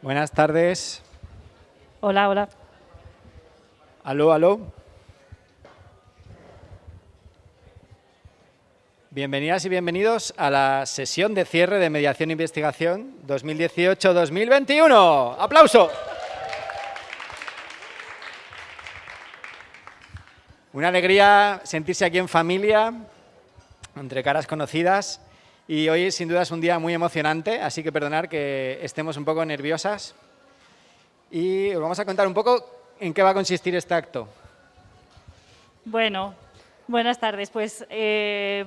Buenas tardes. Hola, hola. Aló, aló. Bienvenidas y bienvenidos a la sesión de cierre de Mediación e Investigación 2018-2021. ¡Aplauso! Una alegría sentirse aquí en familia, entre caras conocidas. Y hoy sin duda es un día muy emocionante, así que perdonar que estemos un poco nerviosas. Y os vamos a contar un poco en qué va a consistir este acto. Bueno, buenas tardes. Pues eh,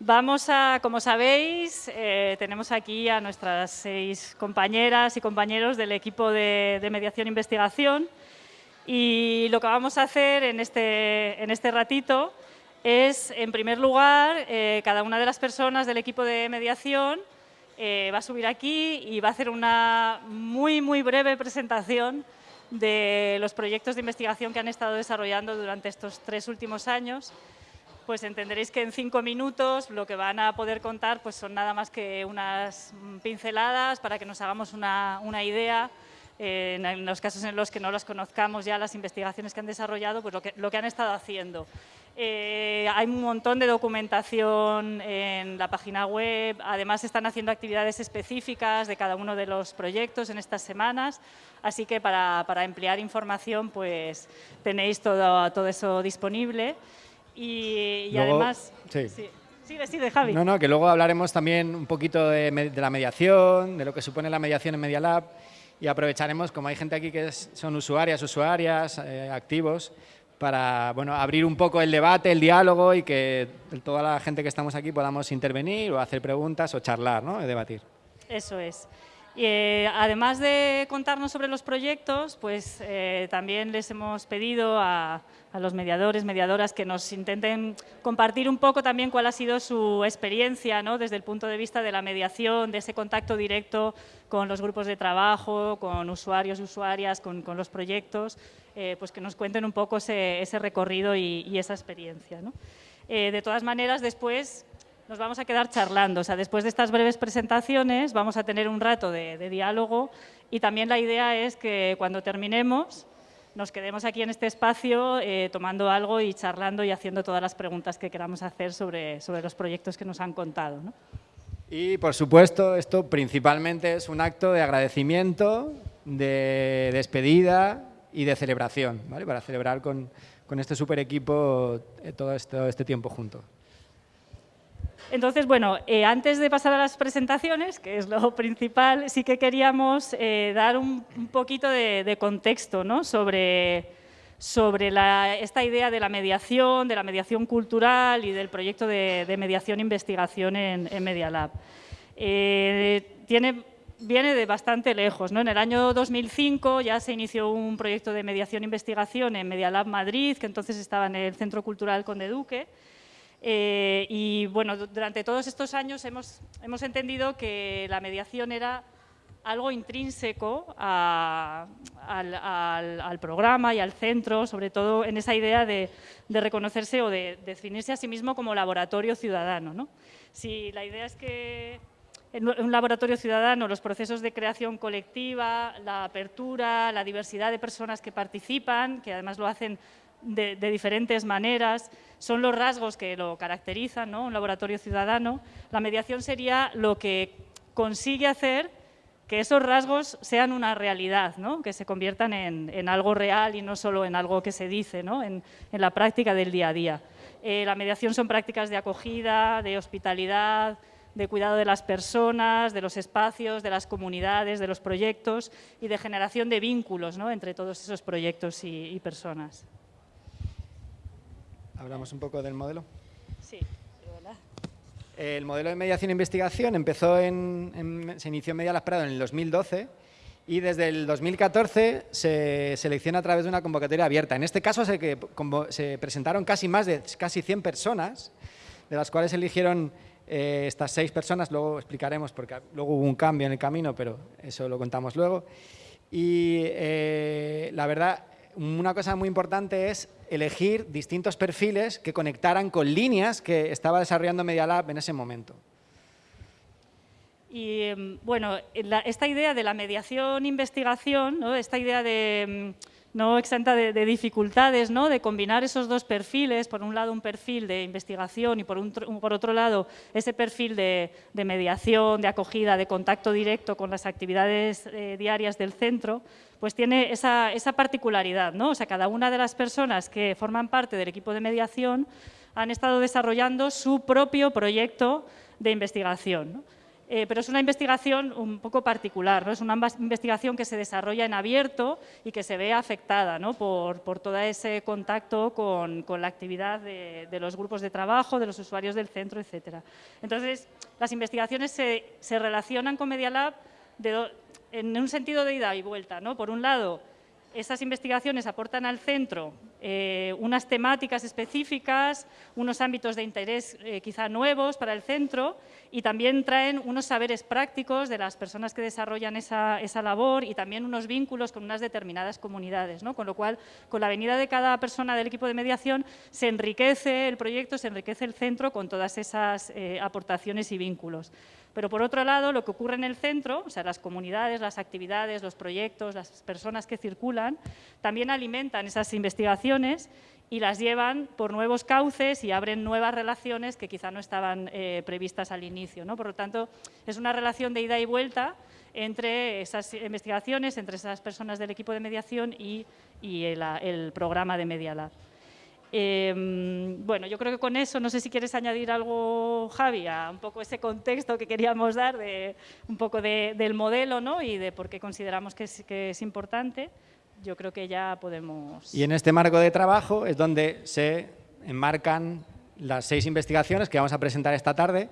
vamos a, como sabéis, eh, tenemos aquí a nuestras seis compañeras y compañeros del equipo de, de mediación e investigación y lo que vamos a hacer en este, en este ratito es, en primer lugar, eh, cada una de las personas del equipo de mediación eh, va a subir aquí y va a hacer una muy, muy breve presentación de los proyectos de investigación que han estado desarrollando durante estos tres últimos años. Pues entenderéis que en cinco minutos lo que van a poder contar pues son nada más que unas pinceladas para que nos hagamos una, una idea en los casos en los que no los conozcamos ya las investigaciones que han desarrollado, pues lo que, lo que han estado haciendo. Eh, hay un montón de documentación en la página web, además están haciendo actividades específicas de cada uno de los proyectos en estas semanas, así que para, para emplear información pues tenéis todo, todo eso disponible y, además... Sí. Sí. Sigue, Javi. No, no, que luego hablaremos también un poquito de, de la mediación, de lo que supone la mediación en Media Lab y aprovecharemos, como hay gente aquí que son usuarias, usuarias, eh, activos, para bueno, abrir un poco el debate, el diálogo y que toda la gente que estamos aquí podamos intervenir o hacer preguntas o charlar, ¿no? debatir. Eso es. Eh, además de contarnos sobre los proyectos, pues eh, también les hemos pedido a, los mediadores, mediadoras, que nos intenten compartir un poco también cuál ha sido su experiencia ¿no? desde el punto de vista de la mediación, de ese contacto directo con los grupos de trabajo, con usuarios y usuarias, con, los proyectos, eh, pues que nos cuenten un poco ese, recorrido y, esa experiencia. de todas maneras, después nos vamos a quedar charlando. O sea, después de estas breves presentaciones vamos a tener un rato de, diálogo y también la idea es que cuando terminemos nos quedemos aquí en este espacio eh, tomando algo y charlando y haciendo todas las preguntas que queramos hacer sobre, sobre los proyectos que nos han contado. Y, por supuesto, esto principalmente es un acto de agradecimiento, de despedida y de celebración, ¿vale? para celebrar con, con este super equipo eh, todo este tiempo juntos. Entonces, bueno, eh, antes de pasar a las presentaciones, que es lo principal, sí que queríamos eh, dar un, poquito de, contexto ¿no? sobre, sobre esta idea de la mediación, de la mediación cultural y del proyecto de, mediación e investigación en, en Media Lab. Eh, tiene, viene de bastante lejos. ¿no? En el año 2005 ya se inició un proyecto de mediación e en Media Lab Madrid, que entonces estaba en el Centro Cultural Conde Duque, eh, y bueno, durante todos estos años hemos, hemos, entendido que la mediación era algo intrínseco al, programa y al centro, sobre todo en esa idea de, reconocerse o de, definirse a sí mismo como laboratorio ciudadano. ¿no? Si la idea es que en un laboratorio ciudadano los procesos de creación colectiva, la apertura, la diversidad de personas que participan, que además lo hacen de, diferentes maneras, son los rasgos que lo caracterizan, ¿no? un laboratorio ciudadano. La mediación sería lo que consigue hacer que esos rasgos sean una realidad, ¿no? que se conviertan en, algo real y no solo en algo que se dice ¿no? en, la práctica del día a día. Eh, la mediación son prácticas de acogida, de hospitalidad, de cuidado de las personas, de los espacios, de las comunidades, de los proyectos y de generación de vínculos ¿no? entre todos esos proyectos y personas. ¿Hablamos un poco del modelo? Sí, El modelo de mediación e investigación empezó en, se inició en Media Las Prado en el 2012 y desde el 2014 se selecciona a través de una convocatoria abierta. En este caso se, se presentaron casi más de casi 100 personas, de las cuales eligieron eh, estas seis personas, luego explicaremos porque luego hubo un cambio en el camino, pero eso lo contamos luego. Y eh, la verdad, una cosa muy importante es elegir distintos perfiles que conectaran con líneas que estaba desarrollando Media Lab en ese momento. Y em, bueno, esta idea de la mediación-investigación, esta idea de em, no exenta de, dificultades, ¿no? de combinar esos dos perfiles, por un lado un perfil de investigación y por, por otro lado ese perfil de, mediación, de acogida, de contacto directo con las actividades eh, diarias del centro, pues tiene esa, particularidad. ¿no? O sea, cada una de las personas que forman parte del equipo de mediación han estado desarrollando su propio proyecto de investigación. Eh, pero es una investigación un poco particular, ¿no? es una investigación que se desarrolla en abierto y que se ve afectada por, todo ese contacto con, la actividad de, los grupos de trabajo, de los usuarios del centro, etc. Entonces, las investigaciones se, relacionan con Media Lab en un sentido de ida y vuelta. ¿no? Por un lado, esas investigaciones aportan al centro eh, unas temáticas específicas, unos ámbitos de interés eh, quizá nuevos para el centro y también traen unos saberes prácticos de las personas que desarrollan esa, labor y también unos vínculos con unas determinadas comunidades. ¿no? Con lo cual, con la venida de cada persona del equipo de mediación, se enriquece el proyecto, se enriquece el centro con todas esas eh, aportaciones y vínculos. Pero por otro lado, lo que ocurre en el centro, o sea, las comunidades, las actividades, los proyectos, las personas que circulan, también alimentan esas investigaciones y las llevan por nuevos cauces y abren nuevas relaciones que quizá no estaban eh, previstas al inicio. ¿no? Por lo tanto, es una relación de ida y vuelta entre esas investigaciones, entre esas personas del equipo de mediación y, el, programa de Media Lab. Em, bueno, yo creo que con eso, no sé si quieres añadir algo, Javi, a un poco ese contexto que queríamos dar, de, un poco del modelo ¿no? y de por qué consideramos que es, que es importante. Yo creo que ya podemos... Y en este marco de trabajo es donde se enmarcan las seis investigaciones que vamos a presentar esta tarde.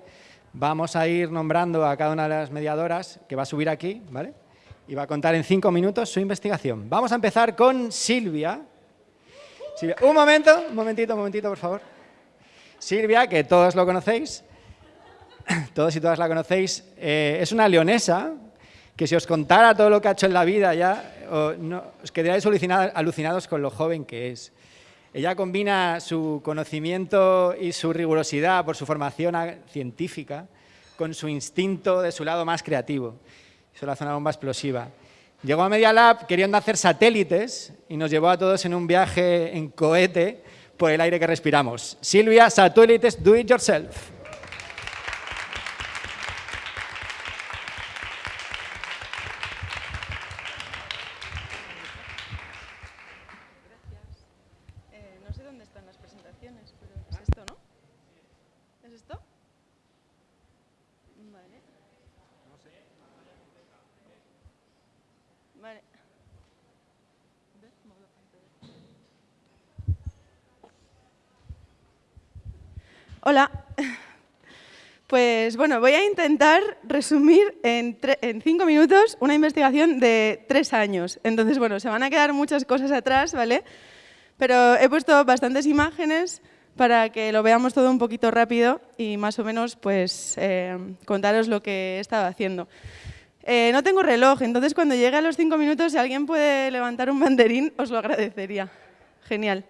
Vamos a ir nombrando a cada una de las mediadoras que va a subir aquí, ¿vale? Y va a contar en cinco minutos su investigación. Vamos a empezar con Silvia, un momento, un momentito, un momentito, por favor. Silvia, que todos lo conocéis, todos y todas la conocéis, eh, es una leonesa que si os contara todo lo que ha hecho en la vida ya, os quedaréis alucinados con lo joven que es. Ella combina su conocimiento y su rigurosidad por su formación científica con su instinto de su lado más creativo. Eso la hace una bomba explosiva. Llegó a Media Lab queriendo hacer satélites y nos llevó a todos en un viaje en cohete por el aire que respiramos. Silvia, satélites, do it yourself. Pues bueno, voy a intentar resumir en, cinco minutos una investigación de tres años. Entonces, bueno, se van a quedar muchas cosas atrás, ¿vale? Pero he puesto bastantes imágenes para que lo veamos todo un poquito rápido y más o menos pues eh, contaros lo que he estado haciendo. Eh, no tengo reloj, entonces cuando llegue a los cinco minutos, si alguien puede levantar un banderín, os lo agradecería. Genial.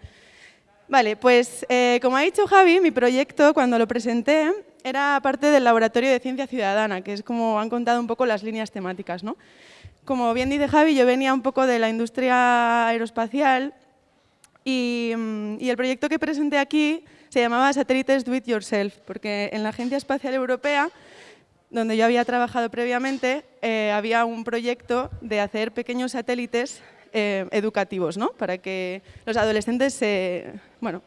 Vale, pues eh, como ha dicho Javi, mi proyecto cuando lo presenté era parte del Laboratorio de Ciencia Ciudadana, que es como han contado un poco las líneas temáticas. ¿no? Como bien dice Javi, yo venía un poco de la industria aeroespacial y, mm, el proyecto que presenté aquí se llamaba Satélites Do It Yourself, porque en la Agencia Espacial Europea, donde yo había trabajado previamente, eh, había un proyecto de hacer pequeños satélites eh, educativos, ¿no? para que los adolescentes se, bueno,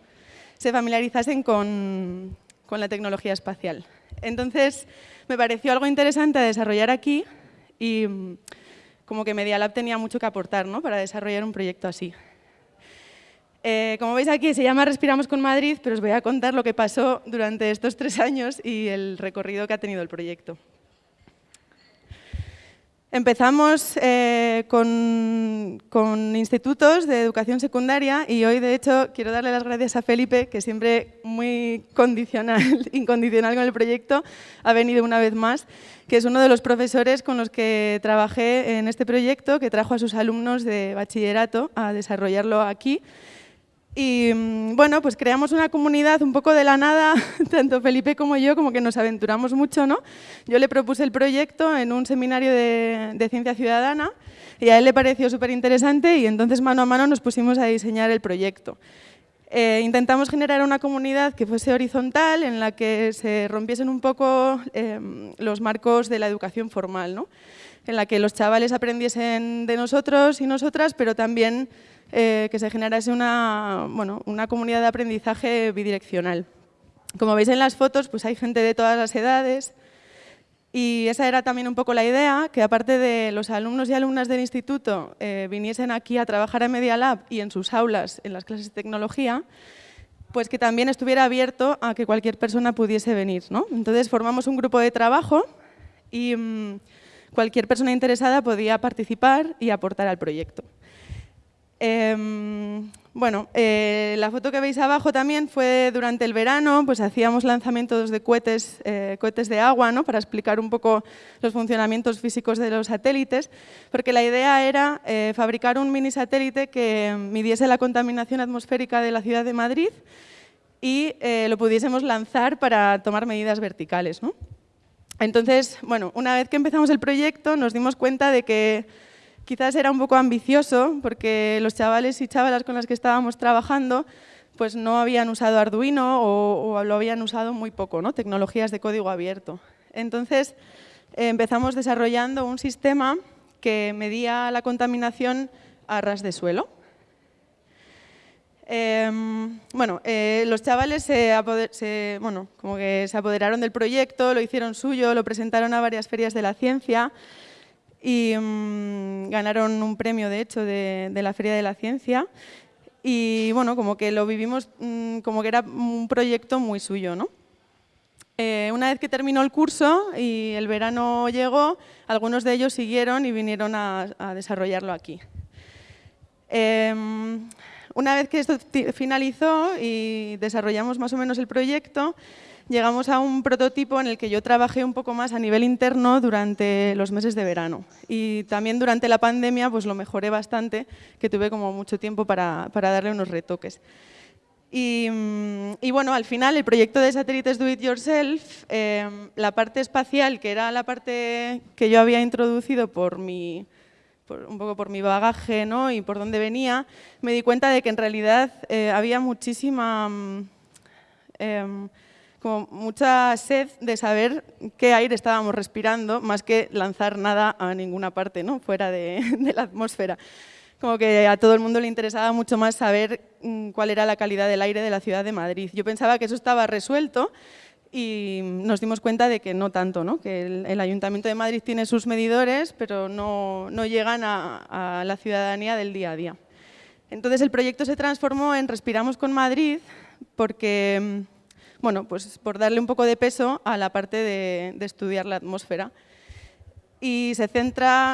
se familiarizasen con, con la tecnología espacial. Entonces, me pareció algo interesante a desarrollar aquí y mm, como que Media Lab tenía mucho que aportar ¿no? para desarrollar un proyecto así. Eh, como veis aquí, se llama Respiramos con Madrid, pero os voy a contar lo que pasó durante estos tres años y el recorrido que ha tenido el proyecto. Empezamos eh, con, institutos de educación secundaria y hoy, de hecho, quiero darle las gracias a Felipe, que siempre muy condicional, incondicional con el proyecto, ha venido una vez más, que es uno de los profesores con los que trabajé en este proyecto, que trajo a sus alumnos de bachillerato a desarrollarlo aquí. Y mm, bueno, pues creamos una comunidad un poco de la nada, tanto Felipe como yo, como que nos aventuramos mucho, ¿no? Yo le propuse el proyecto en un seminario de, ciencia ciudadana y a él le pareció súper interesante y entonces mano a mano nos pusimos a diseñar el proyecto. Eh, intentamos generar una comunidad que fuese horizontal, en la que se rompiesen un poco em, los marcos de la educación formal, ¿no? en la que los chavales aprendiesen de nosotros y nosotras, pero también eh, que se generase una, bueno, una comunidad de aprendizaje bidireccional. Como veis en las fotos, pues hay gente de todas las edades y esa era también un poco la idea, que aparte de los alumnos y alumnas del instituto eh, viniesen aquí a trabajar en Media Lab y en sus aulas, en las clases de tecnología, pues que también estuviera abierto a que cualquier persona pudiese venir. ¿no? Entonces formamos un grupo de trabajo y mm, cualquier persona interesada podía participar y aportar al proyecto. Em, bueno, eh, la foto que veis abajo también fue durante el verano, pues hacíamos lanzamientos de cohetes, eh, cohetes de agua, ¿no? para explicar un poco los funcionamientos físicos de los satélites, porque la idea era eh, fabricar un mini satélite que midiese la contaminación atmosférica de la ciudad de Madrid y lo pudiésemos lanzar para tomar medidas verticales. ¿no? Entonces, bueno, una vez que empezamos el proyecto nos dimos cuenta de que Quizás era un poco ambicioso porque los chavales y chavalas con las que estábamos trabajando pues no habían usado Arduino o, lo habían usado muy poco, ¿no? tecnologías de código abierto. Entonces empezamos desarrollando un sistema que medía la contaminación a ras de suelo. Em, bueno, eh, los chavales se, bueno, como que se apoderaron del proyecto, lo hicieron suyo, lo presentaron a varias ferias de la ciencia y mm, ganaron un premio, de hecho, de, la Feria de la Ciencia. Y bueno, como que lo vivimos mm, como que era un proyecto muy suyo, ¿no? Eh, una vez que terminó el curso y el verano llegó, algunos de ellos siguieron y vinieron a, desarrollarlo aquí. Em, una vez que esto finalizó y desarrollamos más o menos el proyecto, llegamos a un prototipo en el que yo trabajé un poco más a nivel interno durante los meses de verano. Y también durante la pandemia pues lo mejoré bastante, que tuve como mucho tiempo para, darle unos retoques. Y, bueno, al final el proyecto de satélites Do It Yourself, em, la parte espacial, que era la parte que yo había introducido por mi, un poco por mi bagaje ¿no? y por dónde venía, me di cuenta de que en realidad eh, había muchísima... Em, como mucha sed de saber qué aire estábamos respirando, más que lanzar nada a ninguna parte, ¿no? fuera de, la atmósfera. Como que a todo el mundo le interesaba mucho más saber mm, cuál era la calidad del aire de la ciudad de Madrid. Yo pensaba que eso estaba resuelto y nos dimos cuenta de que no tanto, ¿no? que el, Ayuntamiento de Madrid tiene sus medidores, pero no, llegan a, a la ciudadanía del día a día. Entonces el proyecto se transformó en Respiramos con Madrid porque mm, bueno, pues por darle un poco de peso a la parte de, estudiar la atmósfera. Y se,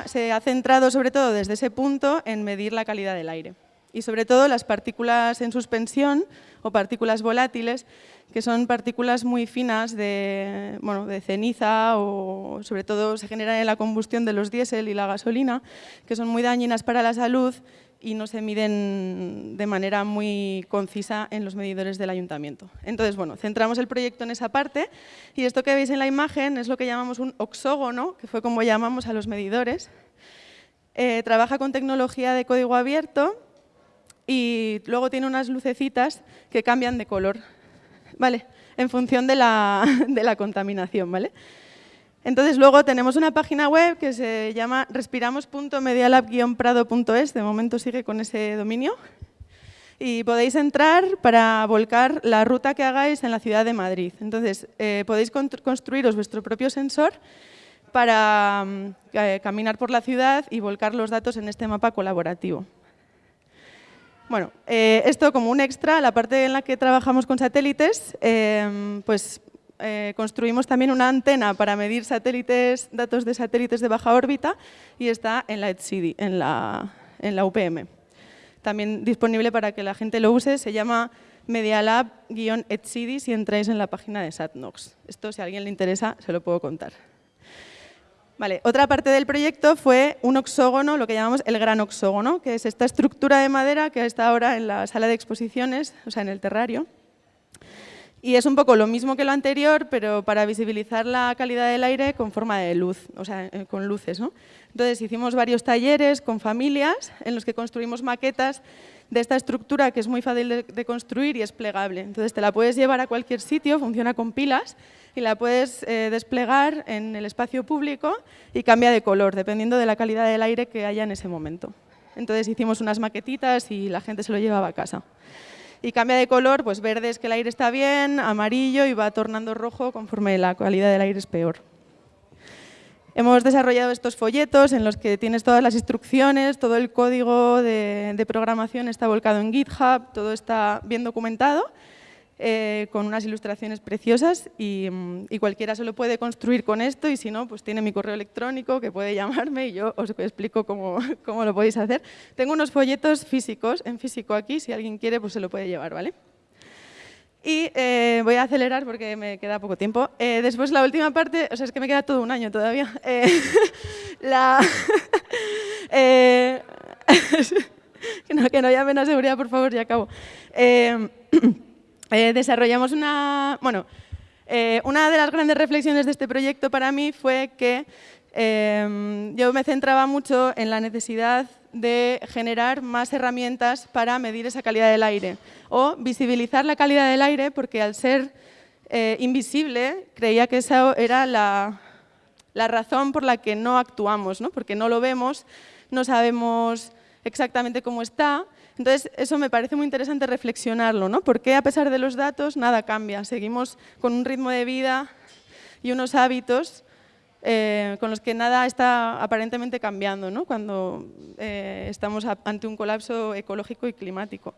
se ha centrado sobre todo desde ese punto en medir la calidad del aire. Y sobre todo las partículas en suspensión o partículas volátiles, que son partículas muy finas de, bueno, de ceniza o sobre todo se generan en la combustión de los diésel y la gasolina, que son muy dañinas para la salud y no se miden de manera muy concisa en los medidores del ayuntamiento. Entonces, bueno, centramos el proyecto en esa parte y esto que veis en la imagen es lo que llamamos un oxógono, que fue como llamamos a los medidores. Eh, trabaja con tecnología de código abierto y luego tiene unas lucecitas que cambian de color, ¿vale? En función de la, de la contaminación, ¿vale? Entonces luego tenemos una página web que se llama respiramos.medialab-prado.es, de momento sigue con ese dominio, y podéis entrar para volcar la ruta que hagáis en la ciudad de Madrid. Entonces eh, podéis construiros vuestro propio sensor para mm, eh, caminar por la ciudad y volcar los datos en este mapa colaborativo. Bueno, eh, esto como un extra, la parte en la que trabajamos con satélites, pues eh, construimos también una antena para medir satélites, datos de satélites de baja órbita y está en la EdCity, en la, en la UPM. También disponible para que la gente lo use, se llama Medialab-EdCity si entráis en la página de SatNox. Esto, si a alguien le interesa, se lo puedo contar. Vale, otra parte del proyecto fue un oxógono, lo que llamamos el gran oxógono, que es esta estructura de madera que está ahora en la sala de exposiciones, o sea, en el terrario. Y es un poco lo mismo que lo anterior, pero para visibilizar la calidad del aire con forma de luz, o sea, eh, con luces. ¿no? Entonces hicimos varios talleres con familias en los que construimos maquetas de esta estructura que es muy fácil de, construir y es plegable. Entonces te la puedes llevar a cualquier sitio, funciona con pilas y la puedes eh, desplegar en el espacio público y cambia de color dependiendo de la calidad del aire que haya en ese momento. Entonces hicimos unas maquetitas y la gente se lo llevaba a casa y cambia de color, pues verde es que el aire está bien, amarillo y va tornando rojo conforme la calidad del aire es peor. Hemos desarrollado estos folletos en los que tienes todas las instrucciones, todo el código de, de programación está volcado en GitHub, todo está bien documentado eh, con unas ilustraciones preciosas mm, y, cualquiera se lo puede construir con esto y si no, pues tiene mi correo electrónico que puede llamarme y yo os explico cómo, cómo lo podéis hacer. Tengo unos folletos físicos, en físico aquí, si alguien quiere pues se lo puede llevar, ¿vale? Y eh, voy a acelerar porque me queda poco tiempo. Eh, después la última parte, o sea, es que me queda todo un año todavía. la, que, no, que no llamen a seguridad, por favor, ya acabo. Eh, desarrollamos una... Bueno, eh, una de las grandes reflexiones de este proyecto para mí fue que em, yo me centraba mucho en la necesidad de generar más herramientas para medir esa calidad del aire o visibilizar la calidad del aire porque al ser eh, invisible creía que esa era la, la, razón por la que no actuamos, ¿no? porque no lo vemos, no sabemos exactamente cómo está entonces, eso me parece muy interesante reflexionarlo, ¿no? Porque a pesar de los datos, nada cambia. Seguimos con un ritmo de vida y unos hábitos eh, con los que nada está aparentemente cambiando, ¿no? Cuando eh, estamos ante un colapso ecológico y climático.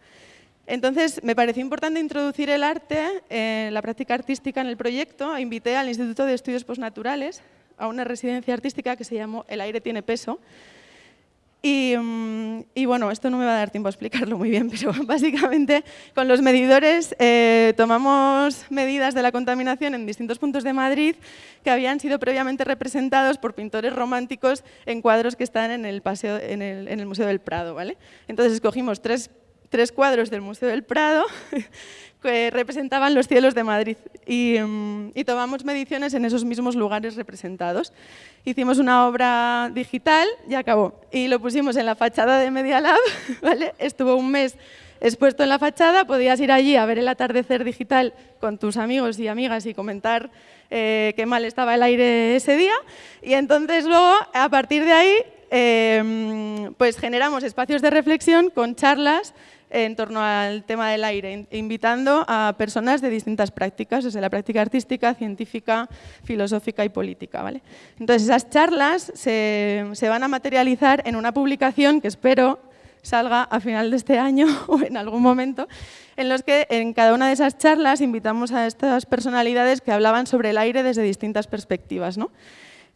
Entonces, me pareció importante introducir el arte, eh, la práctica artística en el proyecto. Invité al Instituto de Estudios Postnaturales a una residencia artística que se llamó El aire tiene peso, Mm, y, bueno, esto no me va a dar tiempo a explicarlo muy bien, pero básicamente con los medidores eh, tomamos medidas de la contaminación en distintos puntos de Madrid que habían sido previamente representados por pintores románticos en cuadros que están en el, paseo, en el, en el Museo del Prado. ¿vale? Entonces escogimos tres tres cuadros del Museo del Prado que representaban los cielos de Madrid mm, y, tomamos mediciones en esos mismos lugares representados. Hicimos una obra digital y acabó. Y lo pusimos en la fachada de Media Lab, ¿vale? estuvo un mes expuesto en la fachada, podías ir allí a ver el atardecer digital con tus amigos y amigas y comentar eh, qué mal estaba el aire ese día. Y entonces luego, a partir de ahí, eh, pues generamos espacios de reflexión con charlas en torno al tema del aire, invitando a personas de distintas prácticas, desde la práctica artística, científica, filosófica y política. ¿vale? Entonces, esas charlas se, se van a materializar en una publicación que espero salga a final de este año o en algún momento, en los que en cada una de esas charlas invitamos a estas personalidades que hablaban sobre el aire desde distintas perspectivas. ¿no?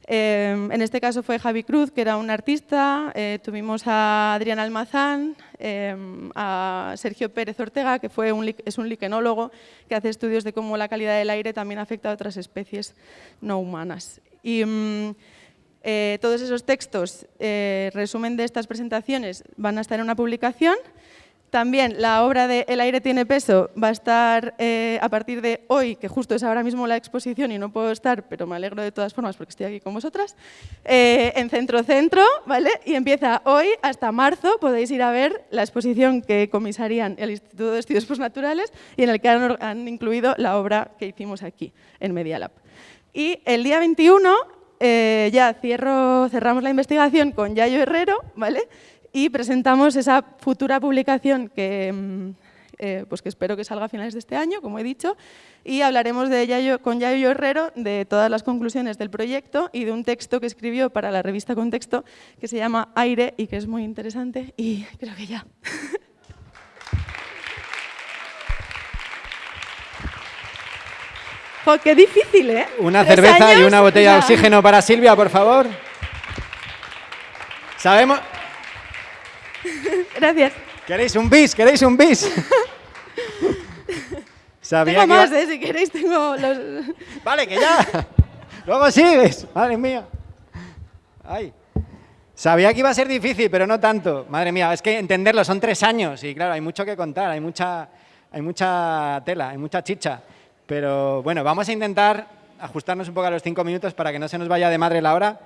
Em, en este caso fue Javi Cruz, que era un artista, eh, tuvimos a Adrián Almazán, em, a Sergio Pérez Ortega, que fue es un liquenólogo que hace estudios de cómo la calidad del aire también afecta a otras especies no humanas. Y mm, eh, todos esos textos, eh, resumen de estas presentaciones, van a estar en una publicación también la obra de El aire tiene peso va a estar eh, a partir de hoy, que justo es ahora mismo la exposición y no puedo estar, pero me alegro de todas formas porque estoy aquí con vosotras, eh, en Centro Centro, ¿vale? Y empieza hoy hasta marzo, podéis ir a ver la exposición que comisarían el Instituto de Estudios Postnaturales y en el que han, incluido la obra que hicimos aquí, en Media Lab. Y el día 21 eh, ya cerramos la investigación con Yayo Herrero, ¿vale? Y presentamos esa futura publicación que, mm, eh, pues que espero que salga a finales de este año, como he dicho, y hablaremos de con Yayo Herrero de todas las conclusiones del proyecto y de un texto que escribió para la revista Contexto que se llama Aire y que es muy interesante y creo que ya. qué difícil, ¿eh? Una cerveza y una botella de oxígeno para Silvia, por favor. Sabemos, Gracias. ¿Queréis un bis? ¿Queréis un bis? tengo más, ¿eh? si queréis tengo los... Vale, que ya. Luego sigues. Madre mía. Ay. Sabía que iba a ser difícil, pero no tanto. Madre mía, es que entenderlo, son tres años y claro, hay mucho que contar, hay mucha, hay mucha tela, hay mucha chicha. Pero bueno, vamos a intentar ajustarnos un poco a los cinco minutos para que no se nos vaya de madre la hora.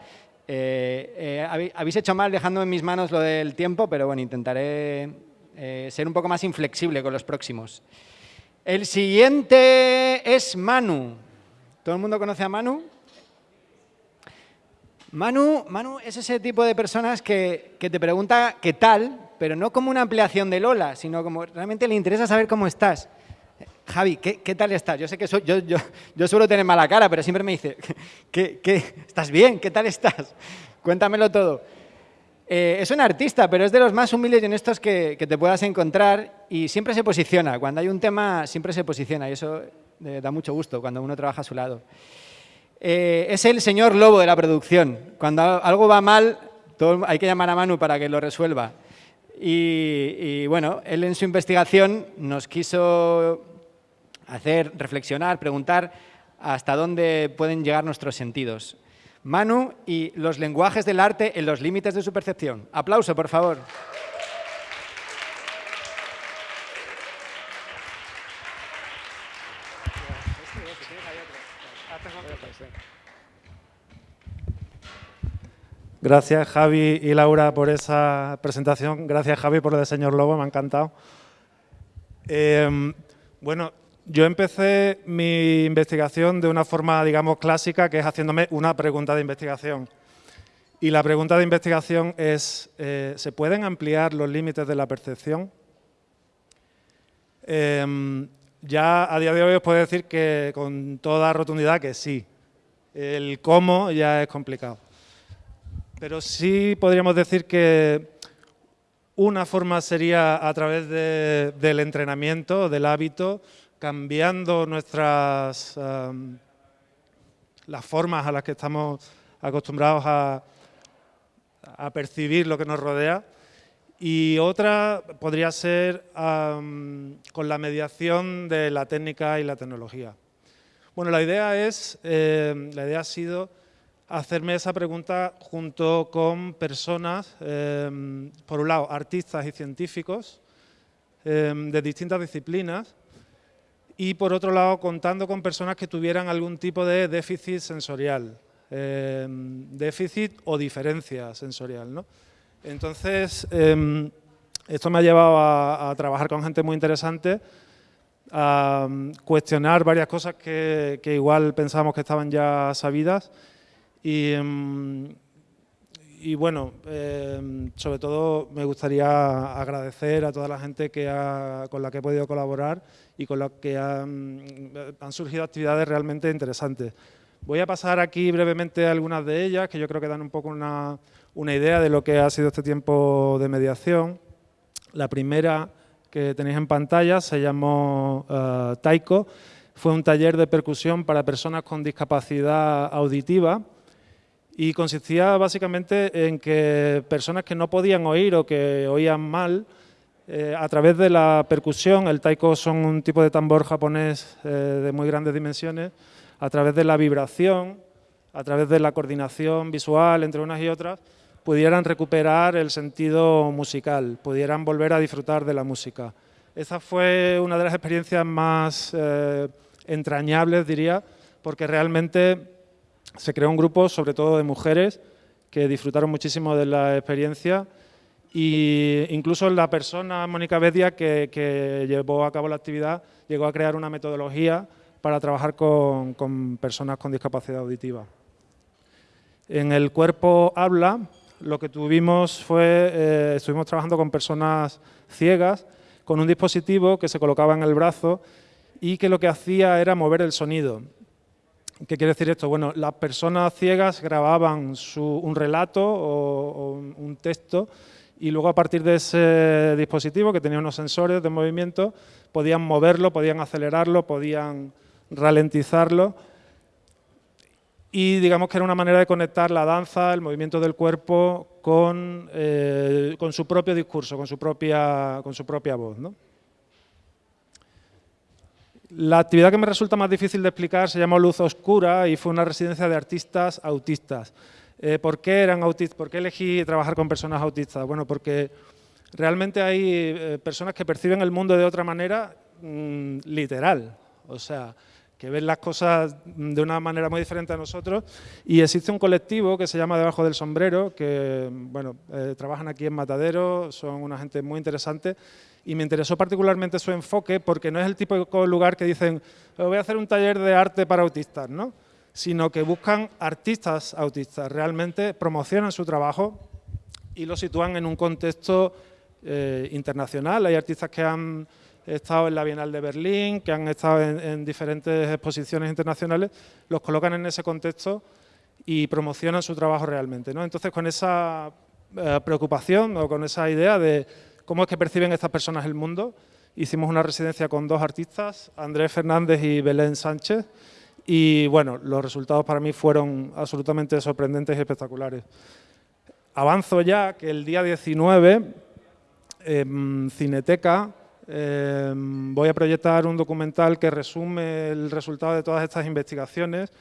Eh, eh, habéis hecho mal dejando en mis manos lo del tiempo, pero bueno, intentaré eh, ser un poco más inflexible con los próximos. El siguiente es Manu. ¿Todo el mundo conoce a Manu? Manu, Manu es ese tipo de personas que, te pregunta qué tal, pero no como una ampliación de Lola, sino como realmente le interesa saber cómo estás. Javi, ¿qué, tal estás? Yo sé que yo, yo, suelo tener mala cara, pero siempre me dice, ¿qué, estás bien? ¿Qué tal estás? Cuéntamelo todo. Eh, es un artista, pero es de los más humildes y honestos que, te puedas encontrar y siempre se posiciona. Cuando hay un tema, siempre se posiciona y eso eh, da mucho gusto cuando uno trabaja a su lado. Eh, es el señor lobo de la producción. Cuando algo va mal, hay que llamar a Manu para que lo resuelva. Y, bueno, él en su investigación nos quiso hacer reflexionar, preguntar hasta dónde pueden llegar nuestros sentidos. Manu y los lenguajes del arte en los límites de su percepción. Aplauso, por favor. Gracias Javi y Laura por esa presentación. Gracias Javi por lo de Señor Lobo, me ha encantado. Em, bueno, yo empecé mi investigación de una forma, digamos, clásica, que es haciéndome una pregunta de investigación. Y la pregunta de investigación es, eh, ¿se pueden ampliar los límites de la percepción? Em, ya a día de hoy os puedo decir que con toda rotundidad que sí. El cómo ya es complicado. Pero sí podríamos decir que una forma sería a través del entrenamiento, del hábito, cambiando nuestras las formas a las que estamos acostumbrados a, percibir lo que nos rodea. Y otra podría ser con la mediación de la técnica y la tecnología. Bueno, la idea es, eh, la idea ha sido hacerme esa pregunta junto con personas, em, por un lado, artistas y científicos em, de distintas disciplinas y por otro lado, contando con personas que tuvieran algún tipo de déficit sensorial, em, déficit o diferencia sensorial. ¿no? Entonces, esto me ha llevado a, trabajar con gente muy interesante, a cuestionar varias cosas que, que igual pensábamos que estaban ya sabidas y, em, y bueno, em, sobre todo me gustaría agradecer a toda la gente que con la que he podido colaborar y con la que han, han surgido actividades realmente interesantes. Voy a pasar aquí brevemente algunas de ellas, que yo creo que dan un poco una, una idea de lo que ha sido este tiempo de mediación. La primera que tenéis en pantalla se llamó uh, Taiko. Fue un taller de percusión para personas con discapacidad auditiva y consistía básicamente en que personas que no podían oír o que oían mal, eh, a través de la percusión, el taiko son un tipo de tambor japonés eh, de muy grandes dimensiones, a través de la vibración, a través de la coordinación visual entre unas y otras, pudieran recuperar el sentido musical, pudieran volver a disfrutar de la música. Esa fue una de las experiencias más eh, entrañables, diría, porque realmente se creó un grupo, sobre todo de mujeres, que disfrutaron muchísimo de la experiencia e incluso la persona, Mónica Bedia, que, llevó a cabo la actividad, llegó a crear una metodología para trabajar con, personas con discapacidad auditiva. En el cuerpo habla, lo que tuvimos fue, eh, estuvimos trabajando con personas ciegas, con un dispositivo que se colocaba en el brazo y que lo que hacía era mover el sonido. ¿Qué quiere decir esto? Bueno, las personas ciegas grababan un relato o, un texto y luego a partir de ese dispositivo que tenía unos sensores de movimiento podían moverlo, podían acelerarlo, podían ralentizarlo y digamos que era una manera de conectar la danza, el movimiento del cuerpo con, eh, con su propio discurso, con su propia, con su propia voz. ¿no? La actividad que me resulta más difícil de explicar se llama Luz Oscura y fue una residencia de artistas autistas. Eh, ¿Por qué eran autistas? ¿Por qué elegí trabajar con personas autistas? Bueno, porque realmente hay eh, personas que perciben el mundo de otra manera mm, literal. O sea, que ven las cosas de una manera muy diferente a nosotros y existe un colectivo que se llama Debajo del Sombrero, que bueno, eh, trabajan aquí en Matadero, son una gente muy interesante y me interesó particularmente su enfoque porque no es el típico lugar que dicen voy a hacer un taller de arte para autistas, ¿no? sino que buscan artistas autistas, realmente promocionan su trabajo y lo sitúan en un contexto eh, internacional. Hay artistas que han estado en la Bienal de Berlín, que han estado en, diferentes exposiciones internacionales, los colocan en ese contexto y promocionan su trabajo realmente. Entonces, con esa eh, preocupación o con esa idea de cómo es que perciben estas personas el mundo, hicimos una residencia con dos artistas, Andrés Fernández y Belén Sánchez, y bueno, los resultados para mí fueron absolutamente sorprendentes y espectaculares. Avanzo ya que el día 19, en Cineteca, Em, voy a proyectar un documental que resume el resultado de todas estas investigaciones.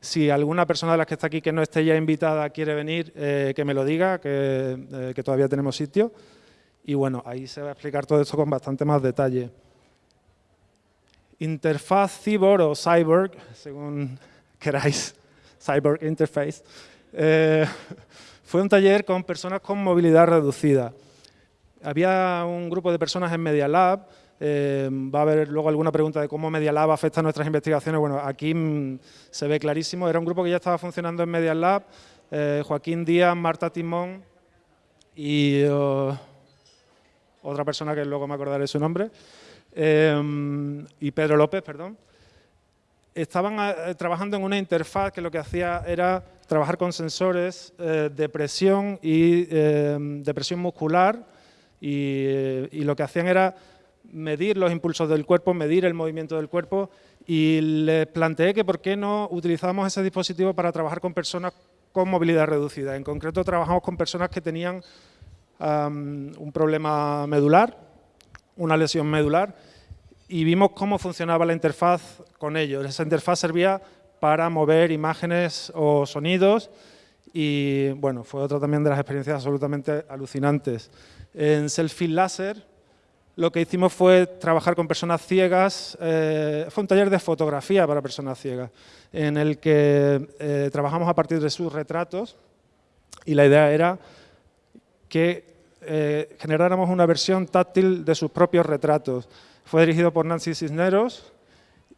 Si alguna persona de las que está aquí que no esté ya invitada quiere venir, eh, que me lo diga, eh, que, todavía tenemos sitio. Y bueno, ahí se va a explicar todo esto con bastante más detalle. Interfaz Cyborg o Cyborg, según queráis, Cyborg Interface, eh, fue un taller con personas con movilidad reducida. Había un grupo de personas en Media Lab, eh, va a haber luego alguna pregunta de cómo Media Lab afecta a nuestras investigaciones. Bueno, aquí mm, se ve clarísimo. Era un grupo que ya estaba funcionando en Media Lab. Eh, Joaquín Díaz, Marta Timón y oh, otra persona que luego me acordaré su nombre. Eh, y Pedro López, perdón. Estaban trabajando en una interfaz que lo que hacía era trabajar con sensores de presión y de presión muscular y, lo que hacían era medir los impulsos del cuerpo, medir el movimiento del cuerpo y les planteé que por qué no utilizamos ese dispositivo para trabajar con personas con movilidad reducida. En concreto trabajamos con personas que tenían un problema medular, una lesión medular y vimos cómo funcionaba la interfaz con ellos. Esa interfaz servía para mover imágenes o sonidos y bueno, fue otra también de las experiencias absolutamente alucinantes. En Selfie Láser lo que hicimos fue trabajar con personas ciegas, eh, fue un taller de fotografía para personas ciegas, en el que eh, trabajamos a partir de sus retratos y la idea era que eh, generáramos una versión táctil de sus propios retratos. Fue dirigido por Nancy Cisneros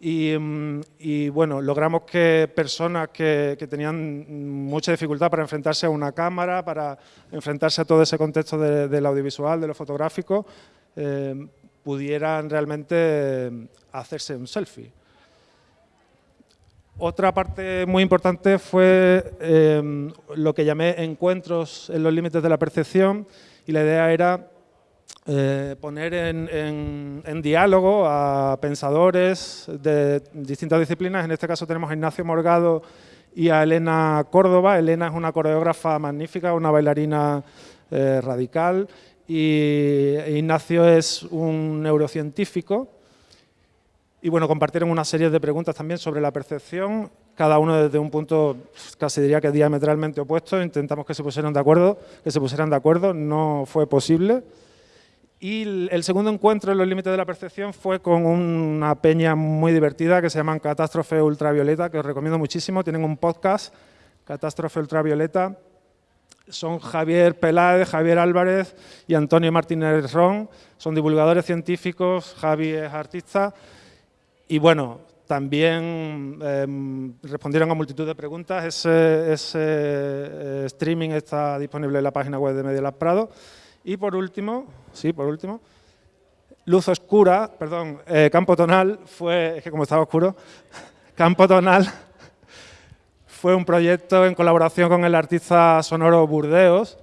Mm, y, bueno, logramos que personas que, tenían mucha dificultad para enfrentarse a una cámara, para enfrentarse a todo ese contexto del audiovisual, de lo fotográfico, eh, pudieran realmente hacerse un selfie. Otra parte muy importante fue eh, lo que llamé encuentros en los límites de la percepción y la idea era eh, poner en, diálogo a pensadores de distintas disciplinas. En este caso tenemos a Ignacio Morgado y a Elena Córdoba. Elena es una coreógrafa magnífica, una bailarina eh, radical y Ignacio es un neurocientífico. Y bueno, compartieron una serie de preguntas también sobre la percepción, cada uno desde un punto casi diría que diametralmente opuesto. Intentamos que se pusieran de acuerdo, que se pusieran de acuerdo, no fue posible. Y el segundo encuentro en los límites de la percepción fue con una peña muy divertida que se llama Catástrofe Ultravioleta, que os recomiendo muchísimo. Tienen un podcast, Catástrofe Ultravioleta. Son Javier Peláez, Javier Álvarez y Antonio Martínez Ron. Son divulgadores científicos, Javi es artista. Y bueno, también em, respondieron a multitud de preguntas. Ese, eh, streaming está disponible en la página web de Media Prado. Y por último, sí, por último, luz oscura, perdón, eh, campo tonal fue, es que como estaba oscuro, campo tonal fue un proyecto en colaboración con el artista sonoro Burdeos,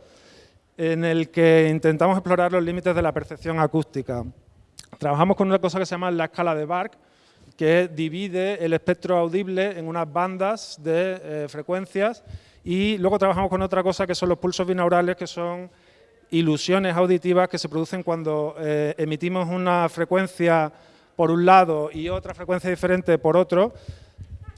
en el que intentamos explorar los límites de la percepción acústica. Trabajamos con una cosa que se llama la escala de Bark, que divide el espectro audible en unas bandas de eh, frecuencias y luego trabajamos con otra cosa que son los pulsos binaurales, que son ilusiones auditivas que se producen cuando eh, emitimos una frecuencia por un lado y otra frecuencia diferente por otro,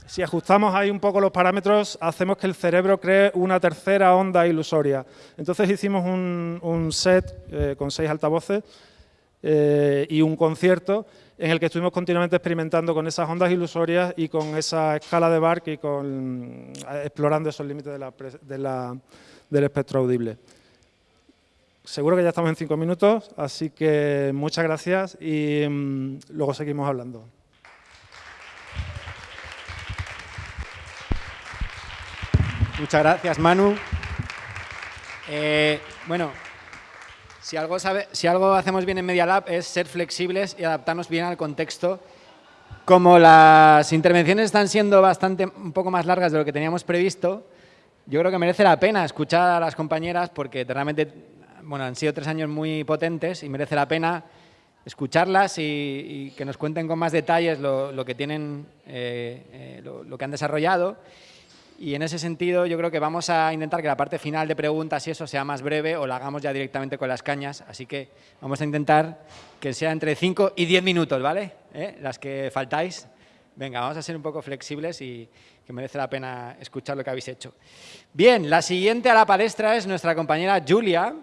si ajustamos ahí un poco los parámetros, hacemos que el cerebro cree una tercera onda ilusoria. Entonces hicimos un, set eh, con seis altavoces eh, y un concierto en el que estuvimos continuamente experimentando con esas ondas ilusorias y con esa escala de Bark y explorando esos límites del espectro audible. Seguro que ya estamos en cinco minutos, así que muchas gracias y mm, luego seguimos hablando. Muchas gracias, Manu. Eh, bueno, si algo, si algo hacemos bien en Media Lab es ser flexibles y adaptarnos bien al contexto. Como las intervenciones están siendo bastante un poco más largas de lo que teníamos previsto, yo creo que merece la pena escuchar a las compañeras porque realmente bueno, han sido tres años muy potentes y merece la pena escucharlas y, que nos cuenten con más detalles lo, que tienen, eh, eh, lo, que han desarrollado y en ese sentido yo creo que vamos a intentar que la parte final de preguntas y eso sea más breve o la hagamos ya directamente con las cañas. Así que vamos a intentar que sea entre 5 y 10 minutos, ¿vale? ¿Eh? Las que faltáis. Venga, vamos a ser un poco flexibles y que merece la pena escuchar lo que habéis hecho. Bien, la siguiente a la palestra es nuestra compañera Julia,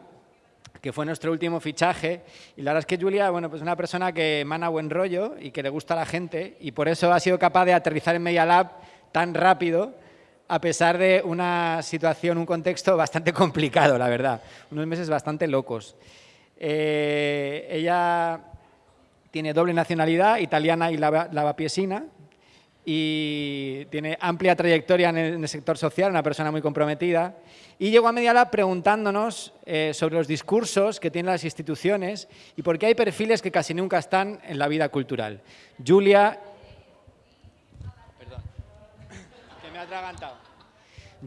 que fue nuestro último fichaje. Y la verdad es que Julia, bueno, pues una persona que emana buen rollo y que le gusta a la gente y por eso ha sido capaz de aterrizar en Media Lab tan rápido a pesar de una situación, un contexto bastante complicado, la verdad. Unos meses bastante locos. Eh, ella tiene doble nacionalidad, italiana y lavapiesina, y tiene amplia trayectoria en el, sector social, una persona muy comprometida. Y llegó a Medialab preguntándonos eh, sobre los discursos que tienen las instituciones y por qué hay perfiles que casi nunca están en la vida cultural. Julia... Perdón, que me ha atragantado.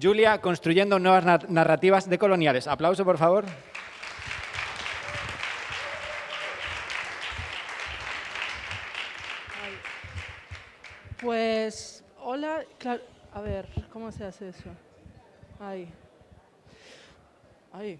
Julia construyendo nuevas narrativas decoloniales. Aplauso, por favor. Pues, hola, a ver, ¿cómo se hace eso? Ahí. Ahí.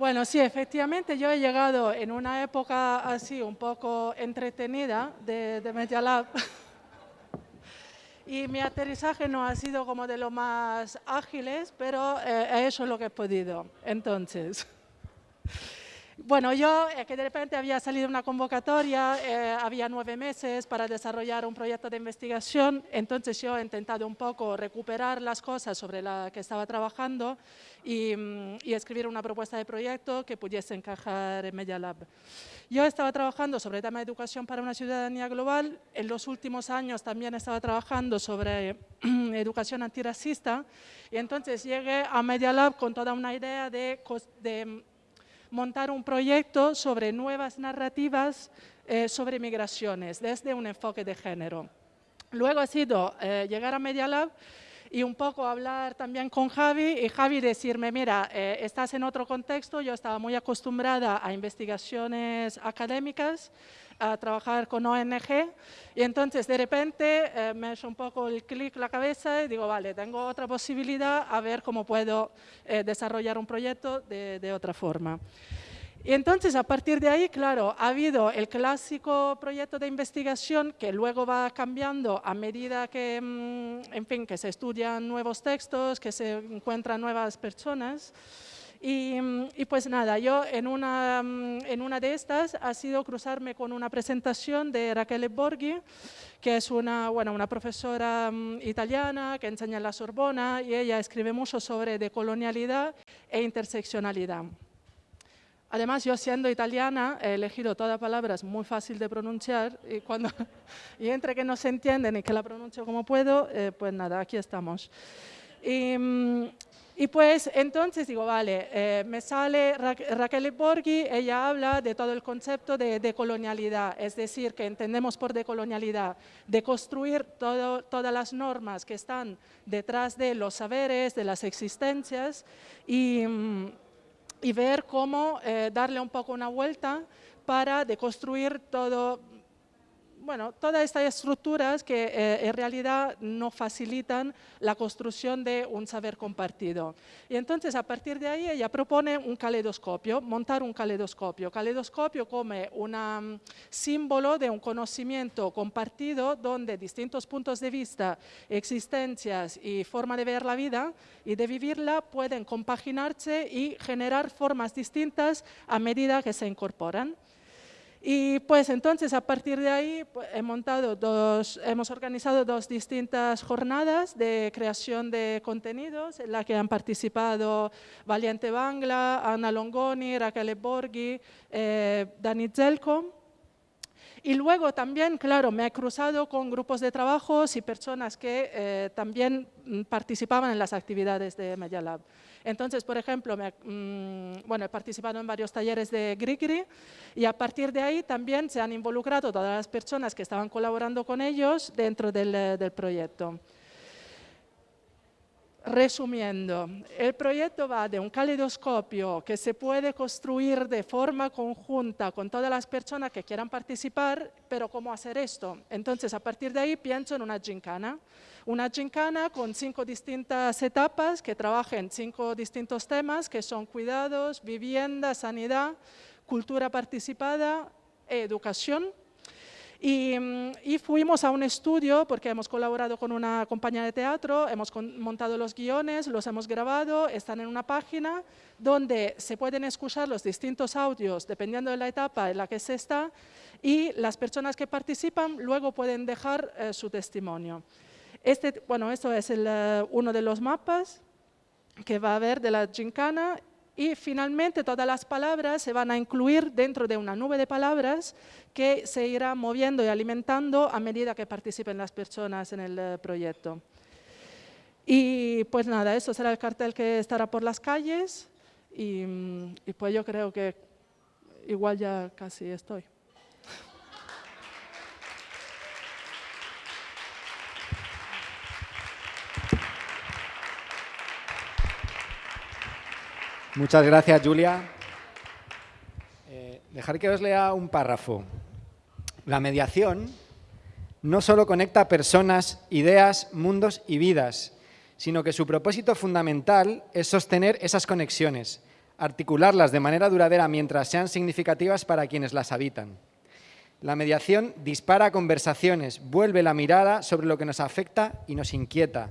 Bueno, sí, efectivamente yo he llegado en una época así un poco entretenida de, de Media Lab. y mi aterrizaje no ha sido como de lo más ágiles, pero eh, he hecho lo que he podido. Entonces, bueno, yo eh, que de repente había salido una convocatoria, eh, había nueve meses para desarrollar un proyecto de investigación, entonces yo he intentado un poco recuperar las cosas sobre las que estaba trabajando y, mm, y, escribir una propuesta de proyecto que pudiese encajar en Media Lab. Yo estaba trabajando sobre el tema de educación para una ciudadanía global, en los últimos años también estaba trabajando sobre educación antirracista. Y entonces llegué a Media Lab con toda una idea de, de montar un proyecto sobre nuevas narrativas eh, sobre migraciones desde un enfoque de género. Luego ha sido eh, llegar a Media Lab y un poco hablar también con Javi y Javi decirme, mira, eh, estás en otro contexto, yo estaba muy acostumbrada a investigaciones académicas, a trabajar con ONG y entonces de repente eh, me hecho un poco el clic la cabeza y digo, vale, tengo otra posibilidad a ver cómo puedo eh, desarrollar un proyecto de, de otra forma. Y entonces, a partir de ahí, claro, ha habido el clásico proyecto de investigación que luego va cambiando a medida que, mm, en fin, que se estudian nuevos textos, que se encuentran nuevas personas. Y, mm, y, pues nada, yo en una, mm, en una de estas ha sido cruzarme con una presentación de Raquel Borghi, que es una, bueno, una profesora italiana que enseña en la Sorbona y ella escribe mucho sobre decolonialidad e interseccionalidad. Además, yo siendo italiana he elegido todas palabras muy fácil de pronunciar y, cuando, y entre que no se entienden y que la pronuncio como puedo, eh, pues nada, aquí estamos. Y, mm, y, pues entonces digo, vale, eh, me sale Raquel Borghi, ella habla de todo el concepto de decolonialidad, es decir, que entendemos por decolonialidad, de construir todo, todas las normas que están detrás de los saberes, de las existencias y mm, y ver cómo eh, darle un poco una vuelta para deconstruir todo, bueno, todas estas estructuras que eh, en realidad no facilitan la construcción de un saber compartido. Y entonces, a partir de ahí, ella propone un caleidoscopio, montar un caleidoscopio. Caleidoscopio como un mm, símbolo de un conocimiento compartido donde distintos puntos de vista, existencias y forma de ver la vida y de vivirla pueden compaginarse y generar formas distintas a medida que se incorporan. Y pues entonces a partir de ahí pues, he montado dos, hemos organizado dos distintas jornadas de creación de contenidos en las que han participado Valiente Bangla, Ana Longoni, Raquel Borghi, eh, Dani Zelko. Y luego también, claro, me he cruzado con grupos de trabajos y personas que eh, también mm, participaban en las actividades de Media Lab. Entonces, por ejemplo, mm, bueno, he participado en varios talleres de Grigri y a partir de ahí también se han involucrado todas las personas que estaban colaborando con ellos dentro del, eh, del proyecto. Resumiendo, el proyecto va de un caleidoscopio que se puede construir de forma conjunta con todas las personas que quieran participar, pero ¿cómo hacer esto? Entonces, a partir de ahí pienso en una gincana. Una gincana con cinco distintas etapas que trabajen cinco distintos temas que son cuidados, vivienda, sanidad, cultura participada educación. Mm, y, fuimos a un estudio porque hemos colaborado con una compañía de teatro, hemos montado los guiones, los hemos grabado, están en una página donde se pueden escuchar los distintos audios dependiendo de la etapa en la que se está y las personas que participan luego pueden dejar eh, su testimonio. Este, bueno, esto es eh, uno de los mapas que va a haber de la gincana y finalmente todas las palabras se van a incluir dentro de una nube de palabras que se irá moviendo y alimentando a medida que participen las personas en el eh, proyecto. Y pues nada, eso será el cartel que estará por las calles y, mm, y pues yo creo que igual ya casi estoy. Muchas gracias, Julia. Eh, dejar que os lea un párrafo. La mediación no solo conecta personas, ideas, mundos y vidas, sino que su propósito fundamental es sostener esas conexiones, articularlas de manera duradera mientras sean significativas para quienes las habitan. La mediación dispara conversaciones, vuelve la mirada sobre lo que nos afecta y nos inquieta,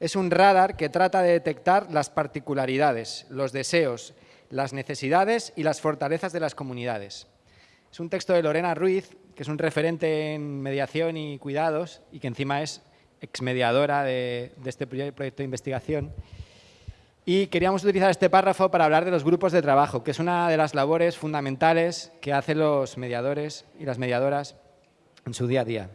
es un radar que trata de detectar las particularidades, los deseos, las necesidades y las fortalezas de las comunidades. Es un texto de Lorena Ruiz, que es un referente en mediación y cuidados y que encima es exmediadora de, de este proyecto de investigación. Y queríamos utilizar este párrafo para hablar de los grupos de trabajo, que es una de las labores fundamentales que hacen los mediadores y las mediadoras en su día a día.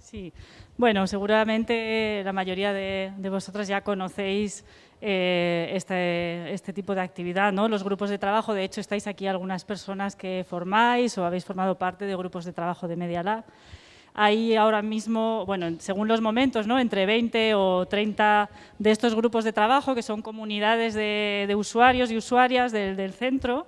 Sí, bueno, seguramente la mayoría de, vosotras ya conocéis eh, este, este, tipo de actividad, ¿no? Los grupos de trabajo, de hecho, estáis aquí algunas personas que formáis o habéis formado parte de grupos de trabajo de Media Lab. Hay ahora mismo, bueno, según los momentos, ¿no? entre 20 o 30 de estos grupos de trabajo, que son comunidades de, usuarios y usuarias del centro,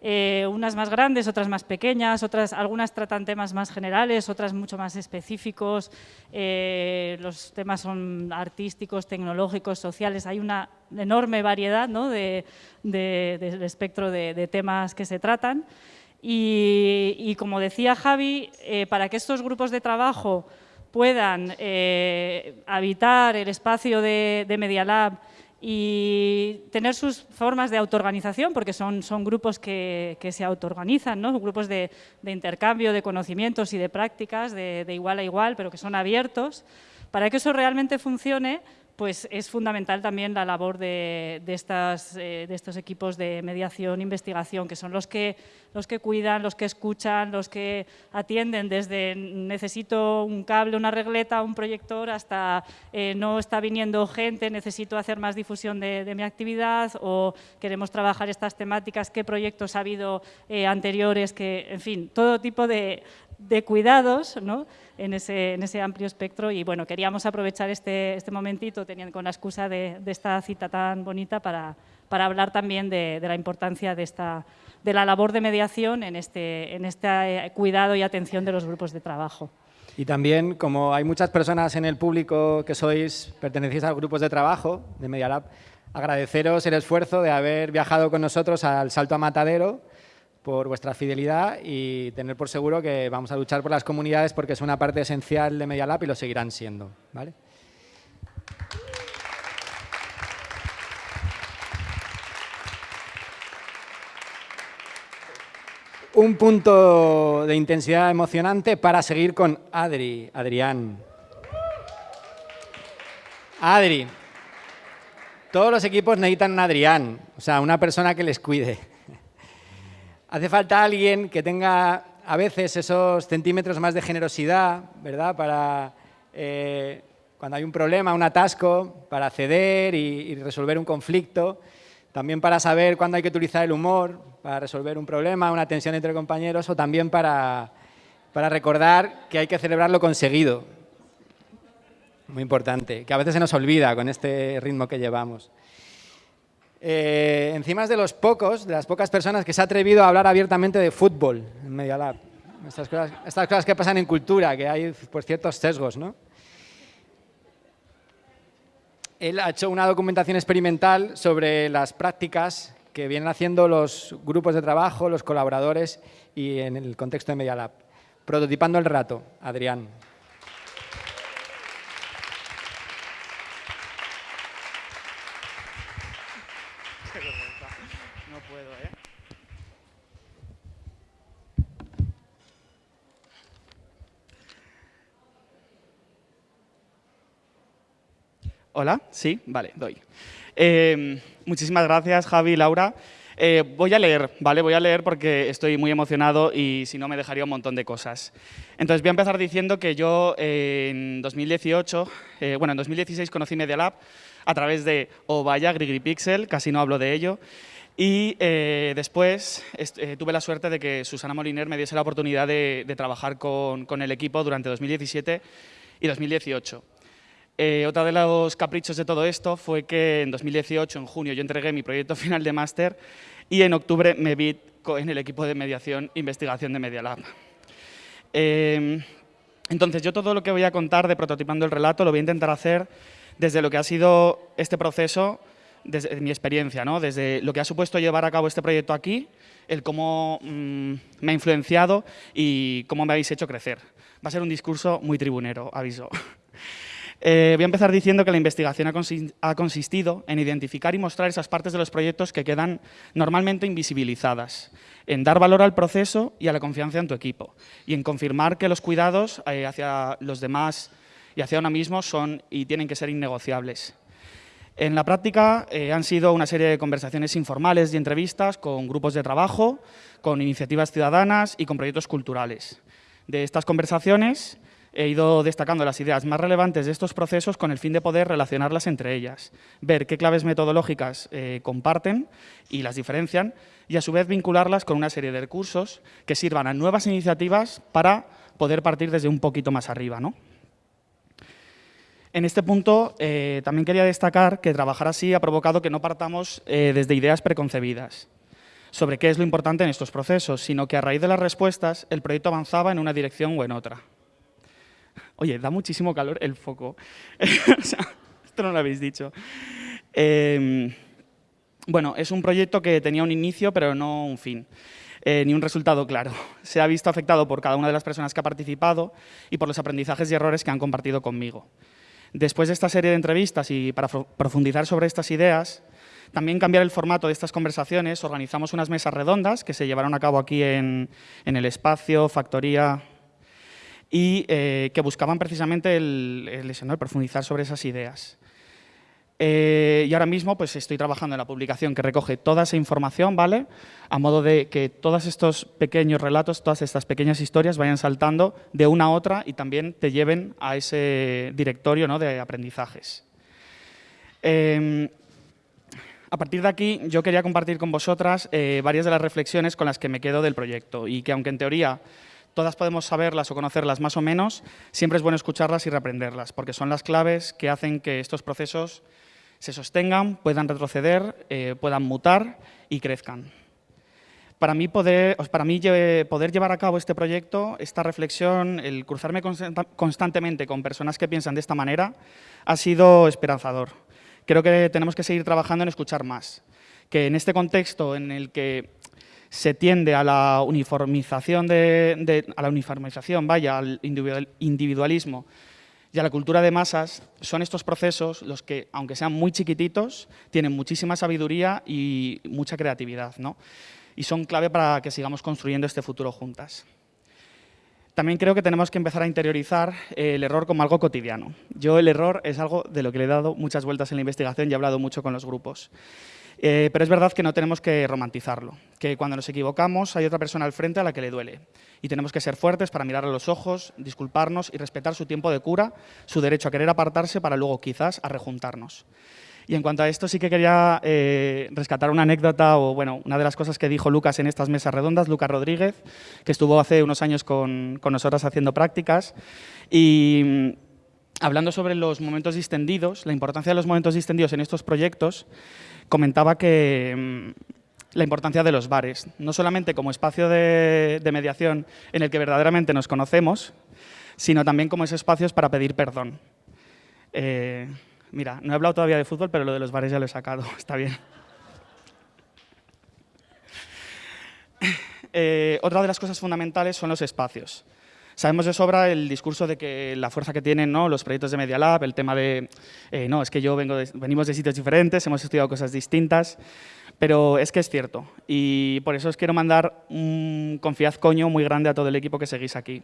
eh, unas más grandes, otras más pequeñas, otras, algunas tratan temas más generales, otras mucho más específicos, eh, los temas son artísticos, tecnológicos, sociales, hay una enorme variedad ¿no? de, del espectro de, temas que se tratan. Y, como decía Javi, eh, para que estos grupos de trabajo puedan habitar el espacio de, de Media Lab y tener sus formas de autoorganización, porque son, son grupos que, que se autoorganizan, ¿no? grupos de, de, intercambio de conocimientos y de prácticas de, de igual a igual, pero que son abiertos. Para que eso realmente funcione, pues es fundamental también la labor de, estas, eh, de, estos equipos de mediación e investigación, que son los que, los que cuidan, los que escuchan, los que atienden desde necesito un cable, una regleta, un proyector, hasta eh, no está viniendo gente, necesito hacer más difusión de, mi actividad o queremos trabajar estas temáticas, qué proyectos ha habido eh, anteriores, que, en fin, todo tipo de, de cuidados ¿no? en, ese, en, ese, amplio espectro y bueno, queríamos aprovechar este, este momentito teniendo, con la excusa de, esta cita tan bonita para, para hablar también de, de, la importancia de, esta, de la labor de mediación en este, en este cuidado y atención de los grupos de trabajo. Y también, como hay muchas personas en el público que sois, pertenecéis a grupos de trabajo de Media Lab, agradeceros el esfuerzo de haber viajado con nosotros al Salto a Matadero por vuestra fidelidad y tener por seguro que vamos a luchar por las comunidades porque es una parte esencial de Media Lab y lo seguirán siendo. ¿vale? un punto de intensidad emocionante para seguir con Adri, Adrián. Adri, todos los equipos necesitan un Adrián, o sea, una persona que les cuide. Hace falta alguien que tenga a veces esos centímetros más de generosidad, ¿verdad? Para eh, cuando hay un problema, un atasco, para ceder y resolver un conflicto. También para saber cuándo hay que utilizar el humor, para resolver un problema, una tensión entre compañeros o también para, para recordar que hay que celebrar lo conseguido. Muy importante, que a veces se nos olvida con este ritmo que llevamos. Eh, encima es de los pocos, de las pocas personas que se ha atrevido a hablar abiertamente de fútbol en Media Lab. Estas cosas, que pasan en cultura, que hay pues, ciertos sesgos, ¿no? Él ha hecho una documentación experimental sobre las prácticas que vienen haciendo los grupos de trabajo, los colaboradores y en el contexto de Media Lab. Prototipando el rato, Adrián. Hola, sí, vale, doy. Eh, muchísimas gracias, Javi, Laura. Eh, voy a leer, ¿vale? Voy a leer porque estoy muy emocionado y si no me dejaría un montón de cosas. Entonces voy a empezar diciendo que yo eh, en 2018, bueno, en 2016 conocí Media Lab a través de O vaya, Pixel, casi no hablo de ello. Y después tuve la suerte de que Susana Moliner me diese la oportunidad de, trabajar con el equipo durante 2017 y 2018. Eh, otro de los caprichos de todo esto fue que en 2018, en junio, yo entregué mi proyecto final de máster y en octubre me vi en el equipo de mediación e investigación de Media Lab. Em, entonces, yo todo lo que voy a contar de prototipando el relato lo voy a intentar hacer desde lo que ha sido este proceso, desde mi experiencia, ¿no? desde lo que ha supuesto llevar a cabo este proyecto aquí, el cómo mm, me ha influenciado y cómo me habéis hecho crecer. Va a ser un discurso muy tribunero, aviso. Eh, voy a empezar diciendo que la investigación ha consistido en identificar y mostrar esas partes de los proyectos que quedan normalmente invisibilizadas, en dar valor al proceso y a la confianza en tu equipo, y en confirmar que los cuidados eh, hacia los demás y hacia uno mismo son y tienen que ser innegociables. En la práctica eh, han sido una serie de conversaciones informales y entrevistas con grupos de trabajo, con iniciativas ciudadanas y con proyectos culturales. De estas conversaciones he ido destacando las ideas más relevantes de estos procesos con el fin de poder relacionarlas entre ellas, ver qué claves metodológicas eh, comparten y las diferencian y a su vez vincularlas con una serie de recursos que sirvan a nuevas iniciativas para poder partir desde un poquito más arriba. ¿no? En este punto eh, también quería destacar que trabajar así ha provocado que no partamos eh, desde ideas preconcebidas sobre qué es lo importante en estos procesos, sino que a raíz de las respuestas el proyecto avanzaba en una dirección o en otra. Oye, da muchísimo calor el foco. esto no lo habéis dicho. Em, bueno, es un proyecto que tenía un inicio, pero no un fin. Eh, ni un resultado claro. Se ha visto afectado por cada una de las personas que ha participado y por los aprendizajes y errores que han compartido conmigo. Después de esta serie de entrevistas y para profundizar sobre estas ideas, también cambiar el formato de estas conversaciones, organizamos unas mesas redondas que se llevaron a cabo aquí en, en el espacio, Factoría, y eh, que buscaban precisamente el, el, profundizar sobre esas ideas. Eh, y ahora mismo pues, estoy trabajando en la publicación que recoge toda esa información, ¿vale? A modo de que todos estos pequeños relatos, todas estas pequeñas historias vayan saltando de una a otra y también te lleven a ese directorio ¿no? de aprendizajes. Em, a partir de aquí, yo quería compartir con vosotras eh, varias de las reflexiones con las que me quedo del proyecto y que aunque en teoría todas podemos saberlas o conocerlas más o menos, siempre es bueno escucharlas y reaprenderlas, porque son las claves que hacen que estos procesos se sostengan, puedan retroceder, eh, puedan mutar y crezcan. para mí, poder, para mí poder llevar a cabo este proyecto, esta reflexión, el cruzarme constantemente con personas que piensan de esta manera, ha sido esperanzador. Creo que tenemos que seguir trabajando en escuchar más, que en este contexto en el que se tiende a la uniformización, a la uniformización vaya, al individualismo y a la cultura de masas, son estos procesos los que, aunque sean muy chiquititos, tienen muchísima sabiduría y mucha creatividad. ¿no? Y son clave para que sigamos construyendo este futuro juntas. También creo que tenemos que empezar a interiorizar el error como algo cotidiano. Yo el error es algo de lo que le he dado muchas vueltas en la investigación y he hablado mucho con los grupos. Eh, pero es verdad que no tenemos que romantizarlo, que cuando nos equivocamos hay otra persona al frente a la que le duele. Y tenemos que ser fuertes para mirar a los ojos, disculparnos y respetar su tiempo de cura, su derecho a querer apartarse para luego quizás a rejuntarnos. Y en cuanto a esto sí que quería eh, rescatar una anécdota o bueno, una de las cosas que dijo Lucas en estas mesas redondas, Lucas Rodríguez, que estuvo hace unos años con, con nosotras haciendo prácticas y mm, hablando sobre los momentos distendidos, la importancia de los momentos distendidos en estos proyectos, comentaba que mm, la importancia de los bares, no solamente como espacio de, mediación en el que verdaderamente nos conocemos, sino también como esos espacios para pedir perdón. Eh, mira, no he hablado todavía de fútbol, pero lo de los bares ya lo he sacado, está bien. Eh, otra de las cosas fundamentales son los espacios. Sabemos de sobra el discurso de que la fuerza que tienen ¿no? los proyectos de Media Lab, el tema de, eh, no, es que yo vengo venimos de sitios diferentes, hemos estudiado cosas distintas, pero es que es cierto. Y por eso os quiero mandar un confiad coño muy grande a todo el equipo que seguís aquí.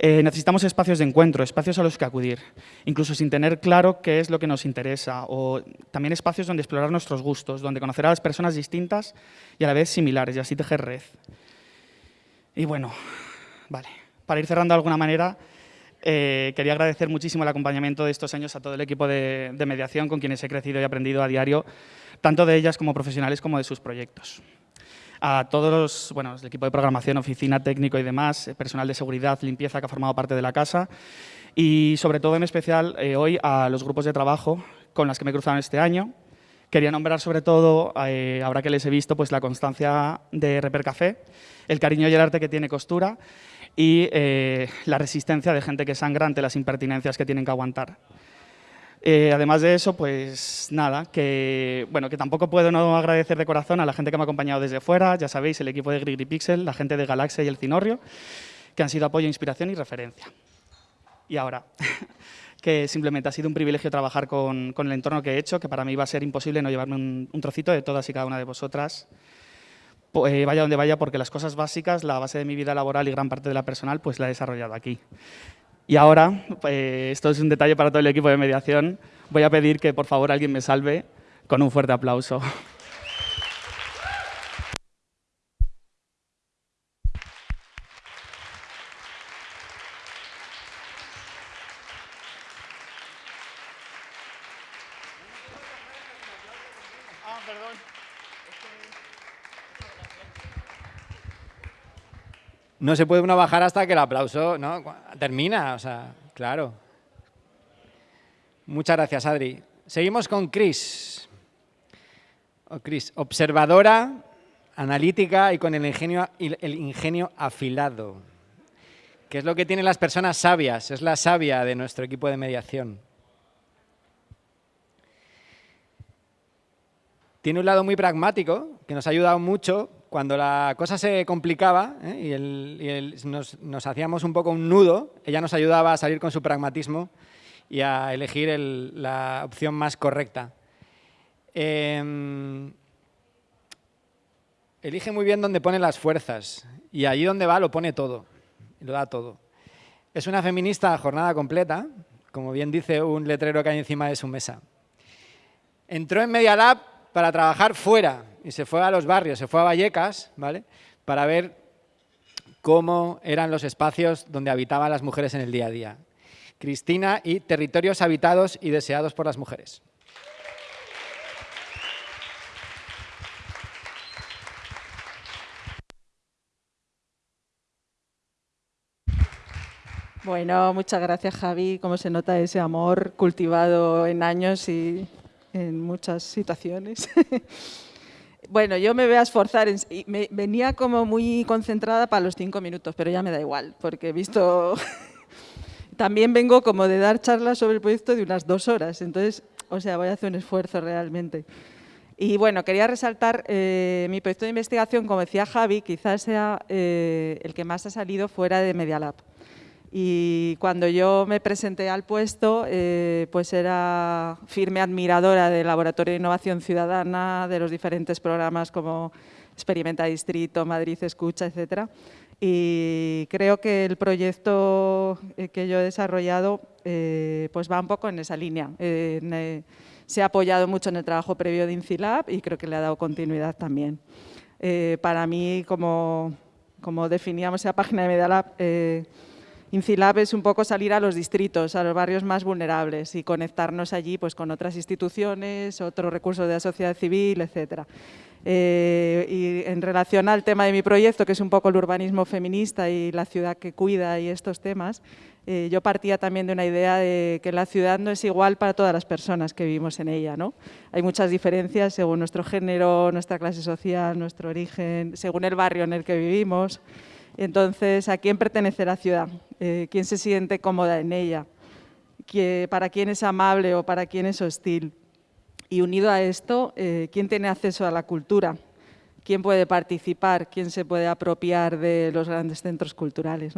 Eh, necesitamos espacios de encuentro, espacios a los que acudir, incluso sin tener claro qué es lo que nos interesa, o también espacios donde explorar nuestros gustos, donde conocer a las personas distintas y a la vez similares, y así tejer red. Y bueno, vale para ir cerrando de alguna manera, eh, quería agradecer muchísimo el acompañamiento de estos años a todo el equipo de, mediación con quienes he crecido y aprendido a diario, tanto de ellas como profesionales como de sus proyectos. A todos los, bueno, el equipo de programación, oficina, técnico y demás, eh, personal de seguridad, limpieza que ha formado parte de la casa y sobre todo en especial eh, hoy a los grupos de trabajo con las que me he cruzado este año. Quería nombrar sobre todo, ahora que les he visto, pues la constancia de Reper Café, el cariño y el arte que tiene Costura y eh, la resistencia de gente que sangra ante las impertinencias que tienen que aguantar. Eh, además de eso, pues nada, que, bueno, que tampoco puedo no agradecer de corazón a la gente que me ha acompañado desde fuera, ya sabéis, el equipo de Grigri Pixel, la gente de Galaxia y el Cinorrio, que han sido apoyo, inspiración y referencia. Y ahora, que simplemente ha sido un privilegio trabajar con, con, el entorno que he hecho, que para mí va a ser imposible no llevarme un, un trocito de todas y cada una de vosotras. Eh, vaya donde vaya, porque las cosas básicas, la base de mi vida laboral y gran parte de la personal, pues la he desarrollado aquí. Y ahora, eh, esto es un detalle para todo el equipo de mediación, voy a pedir que por favor alguien me salve con un fuerte aplauso. no se puede uno bajar hasta que el aplauso ¿no? termina, o sea, claro. Muchas gracias, Adri. Seguimos con Chris. Oh, Chris, observadora, analítica y con el ingenio, el ingenio afilado. ¿Qué es lo que tienen las personas sabias? Es la sabia de nuestro equipo de mediación. Tiene un lado muy pragmático, que nos ha ayudado mucho cuando la cosa se complicaba ¿eh? y, nos, hacíamos un poco un nudo, ella nos ayudaba a salir con su pragmatismo y a elegir la opción más correcta. Em, elige muy bien dónde pone las fuerzas y allí donde va lo pone todo, lo da todo. Es una feminista a jornada completa, como bien dice un letrero que hay encima de su mesa. Entró en Media Lab para trabajar fuera, y se fue a los barrios, se fue a Vallecas, ¿vale? Para ver cómo eran los espacios donde habitaban las mujeres en el día a día. Cristina y territorios habitados y deseados por las mujeres. Bueno, muchas gracias Javi. Como se nota ese amor cultivado en años y en muchas situaciones. Bueno, yo me voy a esforzar. me, venía como muy concentrada para los cinco minutos, pero ya me da igual, porque he visto... También vengo como de dar charlas sobre el proyecto de unas dos horas, entonces, o sea, voy a hacer un esfuerzo realmente. Y bueno, quería resaltar eh, mi proyecto de investigación, como decía Javi, quizás sea eh, el que más ha salido fuera de Media Lab. Y cuando yo me presenté al puesto, eh, pues era firme admiradora del Laboratorio de Innovación Ciudadana, de los diferentes programas como Experimenta Distrito, Madrid Escucha, etcétera. Y creo que el proyecto eh, que yo he desarrollado eh, pues va un poco en esa línea. se ha apoyado mucho en el trabajo previo de INCILAB y creo que le ha dado continuidad también. para mí, como, como definíamos esa página de Medialab, INCILAB es un poco salir a los distritos, a los barrios más vulnerables y conectarnos allí pues, con otras instituciones, otros recursos de la sociedad civil, etc. Eh, y en relación al tema de mi proyecto, que es un poco el urbanismo feminista y la ciudad que cuida y estos temas, eh, yo partía también de una idea de que la ciudad no es igual para todas las personas que vivimos en ella. ¿no? Hay muchas diferencias según nuestro género, nuestra clase social, nuestro origen, según el barrio en el que vivimos. Entonces, ¿a quién pertenece la ciudad? Eh, ¿Quién se siente cómoda en ella? ¿Para quién es amable o para quién es hostil? Y unido a esto, eh, ¿quién tiene acceso a la cultura? ¿Quién puede participar? ¿Quién se puede apropiar de los grandes centros culturales?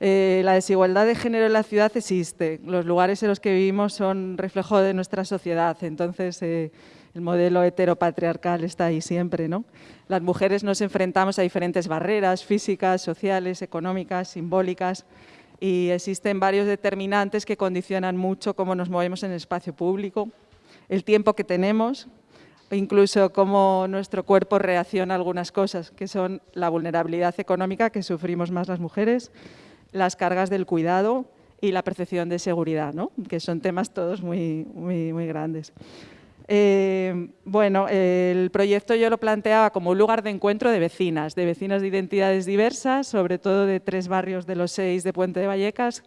Eh, la desigualdad de género en la ciudad existe. Los lugares en los que vivimos son reflejo de nuestra sociedad. Entonces, el modelo heteropatriarcal está ahí siempre. ¿no? Las mujeres nos enfrentamos a diferentes barreras físicas, sociales, económicas, simbólicas y existen varios determinantes que condicionan mucho cómo nos movemos en el espacio público, el tiempo que tenemos, incluso cómo nuestro cuerpo reacciona a algunas cosas, que son la vulnerabilidad económica que sufrimos más las mujeres, las cargas del cuidado y la percepción de seguridad, ¿no? que son temas todos muy, muy, muy grandes. Eh, bueno, el proyecto yo lo planteaba como un lugar de encuentro de vecinas, de vecinas de identidades diversas, sobre todo de tres barrios de los seis de Puente de Vallecas,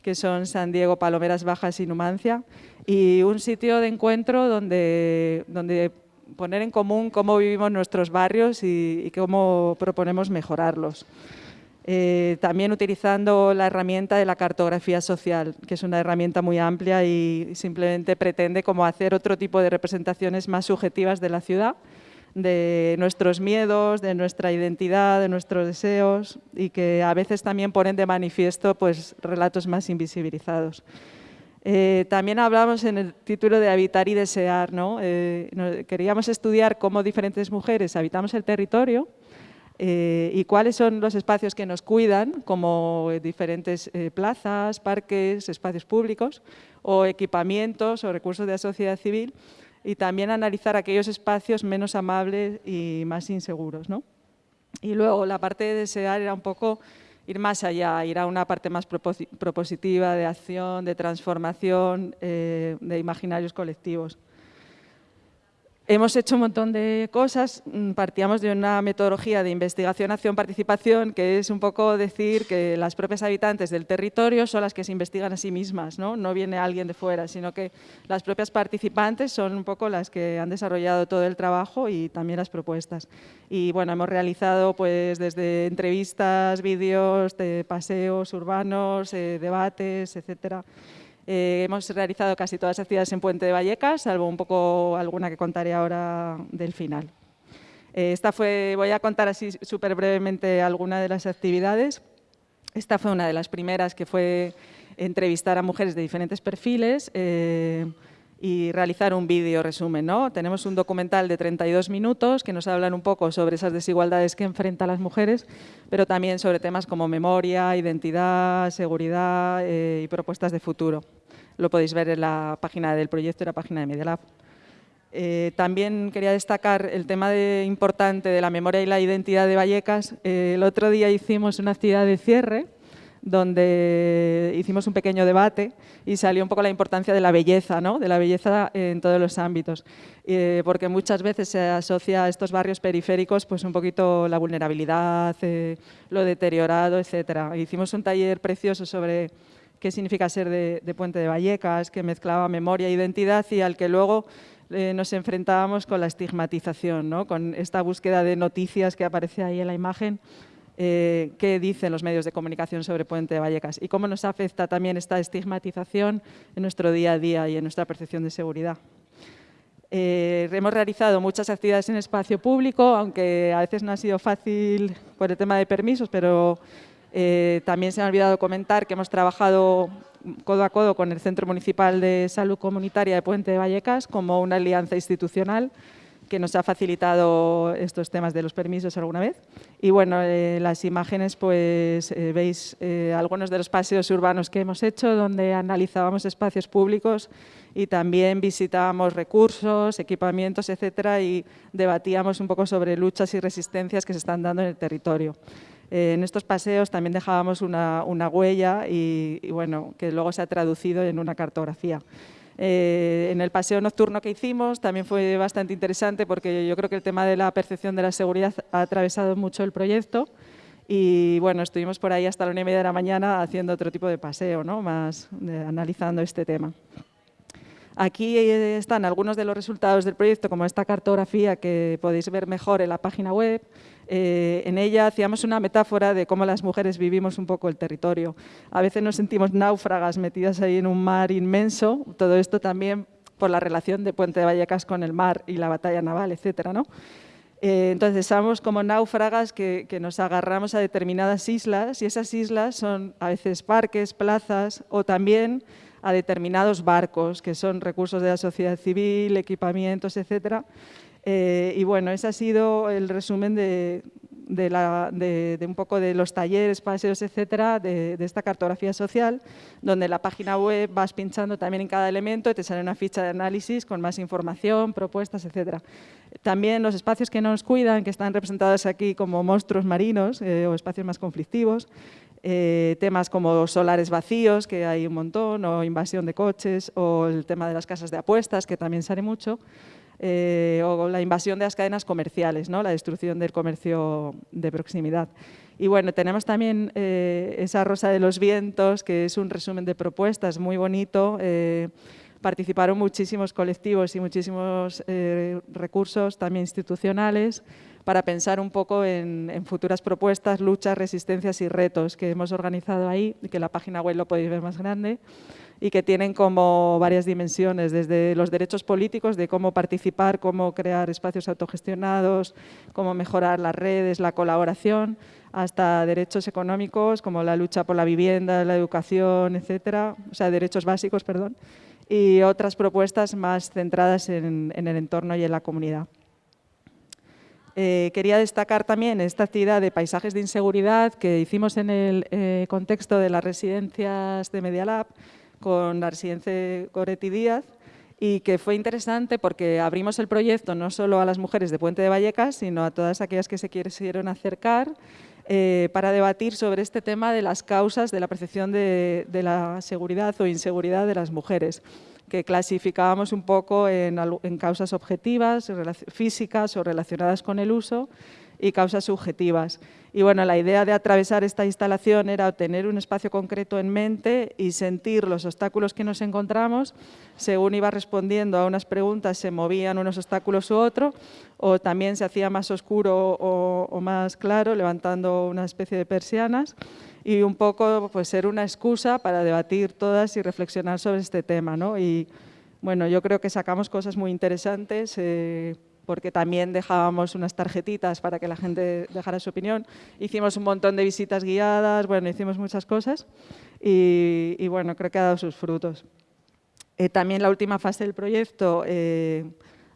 que son San Diego, Palomeras Bajas y Numancia, y un sitio de encuentro donde, poner en común cómo vivimos nuestros barrios y cómo proponemos mejorarlos. Eh, también utilizando la herramienta de la cartografía social, que es una herramienta muy amplia y simplemente pretende como hacer otro tipo de representaciones más subjetivas de la ciudad, de nuestros miedos, de nuestra identidad, de nuestros deseos y que a veces también ponen de manifiesto pues, relatos más invisibilizados. Eh, también hablamos en el título de habitar y desear. ¿no? Eh, queríamos estudiar cómo diferentes mujeres habitamos el territorio eh, y cuáles son los espacios que nos cuidan, como diferentes eh, plazas, parques, espacios públicos o equipamientos o recursos de la sociedad civil y también analizar aquellos espacios menos amables y más inseguros. ¿no? Y luego la parte de desear era un poco ir más allá, ir a una parte más propositiva de acción, de transformación, eh, de imaginarios colectivos. Hemos hecho un montón de cosas, mm, partíamos de una metodología de investigación, acción, participación, que es un poco decir que las propias habitantes del territorio son las que se investigan a sí mismas, no, no viene alguien de fuera, sino que las propias participantes son un poco las que han desarrollado todo el trabajo y también las propuestas. Y bueno, hemos realizado pues desde entrevistas, vídeos, de paseos urbanos, eh, debates, etcétera. Eh, hemos realizado casi todas las actividades en Puente de Vallecas, salvo un poco alguna que contaré ahora del final. Eh, esta fue, voy a contar así súper brevemente alguna de las actividades. Esta fue una de las primeras que fue entrevistar a mujeres de diferentes perfiles eh, y realizar un vídeo resumen. ¿no? Tenemos un documental de 32 minutos que nos hablan un poco sobre esas desigualdades que enfrentan las mujeres, pero también sobre temas como memoria, identidad, seguridad y propuestas de futuro. Lo podéis ver en la página del proyecto y la página de Media Lab. Eh, también quería destacar el tema importante de la memoria y la identidad de Vallecas. Eh, el otro día hicimos una actividad de cierre donde hicimos un pequeño debate y salió un poco la importancia de la belleza, ¿no? de la belleza en todos los ámbitos, eh, porque muchas veces se asocia a estos barrios periféricos pues un poquito la vulnerabilidad, lo deteriorado, etc. Hicimos un taller precioso sobre qué significa ser de, Puente de Vallecas, que mezclaba memoria e identidad y al que luego eh, nos enfrentábamos con la estigmatización, ¿no? con esta búsqueda de noticias que aparece ahí en la imagen, eh, qué dicen los medios de comunicación sobre Puente de Vallecas y cómo nos afecta también esta estigmatización en nuestro día a día y en nuestra percepción de seguridad. Eh, hemos realizado muchas actividades en espacio público, aunque a veces no ha sido fácil por el tema de permisos, pero eh, también se me ha olvidado comentar que hemos trabajado codo a codo con el Centro Municipal de Salud Comunitaria de Puente de Vallecas como una alianza institucional que nos ha facilitado estos temas de los permisos alguna vez. Y bueno, eh, las imágenes, pues eh, veis eh, algunos de los paseos urbanos que hemos hecho, donde analizábamos espacios públicos y también visitábamos recursos, equipamientos, etcétera, y debatíamos un poco sobre luchas y resistencias que se están dando en el territorio. En estos paseos también dejábamos una, huella y, y, bueno, que luego se ha traducido en una cartografía. Eh, en el paseo nocturno que hicimos también fue bastante interesante porque yo creo que el tema de la percepción de la seguridad ha atravesado mucho el proyecto y bueno, estuvimos por ahí hasta la una y media de la mañana haciendo otro tipo de paseo, ¿no? más analizando este tema. Aquí eh, están algunos de los resultados del proyecto, como esta cartografía que podéis ver mejor en la página web. Eh, en ella hacíamos una metáfora de cómo las mujeres vivimos un poco el territorio. A veces nos sentimos náufragas metidas ahí en un mar inmenso, todo esto también por la relación de Puente de Vallecas con el mar y la batalla naval, etcétera, ¿no? Eh, entonces, somos como náufragas que, que, nos agarramos a determinadas islas y esas islas son a veces parques, plazas o también a determinados barcos, que son recursos de la sociedad civil, equipamientos, etcétera, eh, y bueno, ese ha sido el resumen de, un poco de los talleres, paseos, etcétera, de, esta cartografía social, donde la página web vas pinchando también en cada elemento y te sale una ficha de análisis con más información, propuestas, etcétera. También los espacios que nos cuidan, que están representados aquí como monstruos marinos eh, o espacios más conflictivos, eh, temas como solares vacíos, que hay un montón, o invasión de coches, o el tema de las casas de apuestas, que también sale mucho. Eh, o la invasión de las cadenas comerciales, ¿no? la destrucción del comercio de proximidad. Y bueno, tenemos también eh, esa Rosa de los Vientos, que es un resumen de propuestas muy bonito. Eh, participaron muchísimos colectivos y muchísimos recursos también institucionales para pensar un poco en, futuras propuestas, luchas, resistencias y retos que hemos organizado ahí, que la página web lo podéis ver más grande y que tienen como varias dimensiones, desde los derechos políticos, de cómo participar, cómo crear espacios autogestionados, cómo mejorar las redes, la colaboración, hasta derechos económicos como la lucha por la vivienda, la educación, etcétera, o sea, derechos básicos, perdón, y otras propuestas más centradas en, el entorno y en la comunidad. Eh, quería destacar también esta actividad de paisajes de inseguridad que hicimos en el eh, contexto de las residencias de Media Lab, con la residencia Díaz y que fue interesante porque abrimos el proyecto no solo a las mujeres de Puente de Vallecas, sino a todas aquellas que se quisieron acercar eh, para debatir sobre este tema de las causas de la percepción de, la seguridad o inseguridad de las mujeres, que clasificábamos un poco en causas objetivas, físicas o relacionadas con el uso, y causas subjetivas. Y bueno, la idea de atravesar esta instalación era tener un espacio concreto en mente y sentir los obstáculos que nos encontramos. Según iba respondiendo a unas preguntas, se movían unos obstáculos u otro, o también se hacía más oscuro o, más claro, levantando una especie de persianas y un poco pues, ser una excusa para debatir todas y reflexionar sobre este tema. ¿no? Y bueno, yo creo que sacamos cosas muy interesantes. Eh, porque también dejábamos unas tarjetitas para que la gente dejara su opinión. Hicimos un montón de visitas guiadas, bueno, hicimos muchas cosas y, bueno, creo que ha dado sus frutos. Eh, también la última fase del proyecto, eh,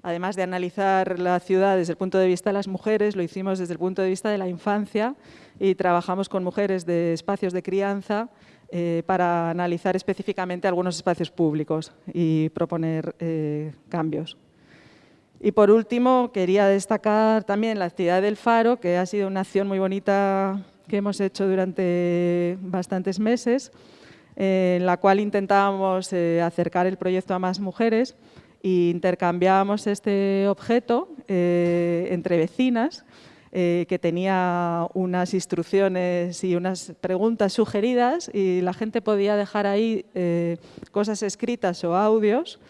además de analizar la ciudad desde el punto de vista de las mujeres, lo hicimos desde el punto de vista de la infancia y trabajamos con mujeres de espacios de crianza eh, para analizar específicamente algunos espacios públicos y proponer cambios. Y por último, quería destacar también la actividad del Faro, que ha sido una acción muy bonita que hemos hecho durante bastantes meses, en la cual intentábamos eh, acercar el proyecto a más mujeres e intercambiábamos este objeto eh, entre vecinas, eh, que tenía unas instrucciones y unas preguntas sugeridas y la gente podía dejar ahí cosas escritas o audios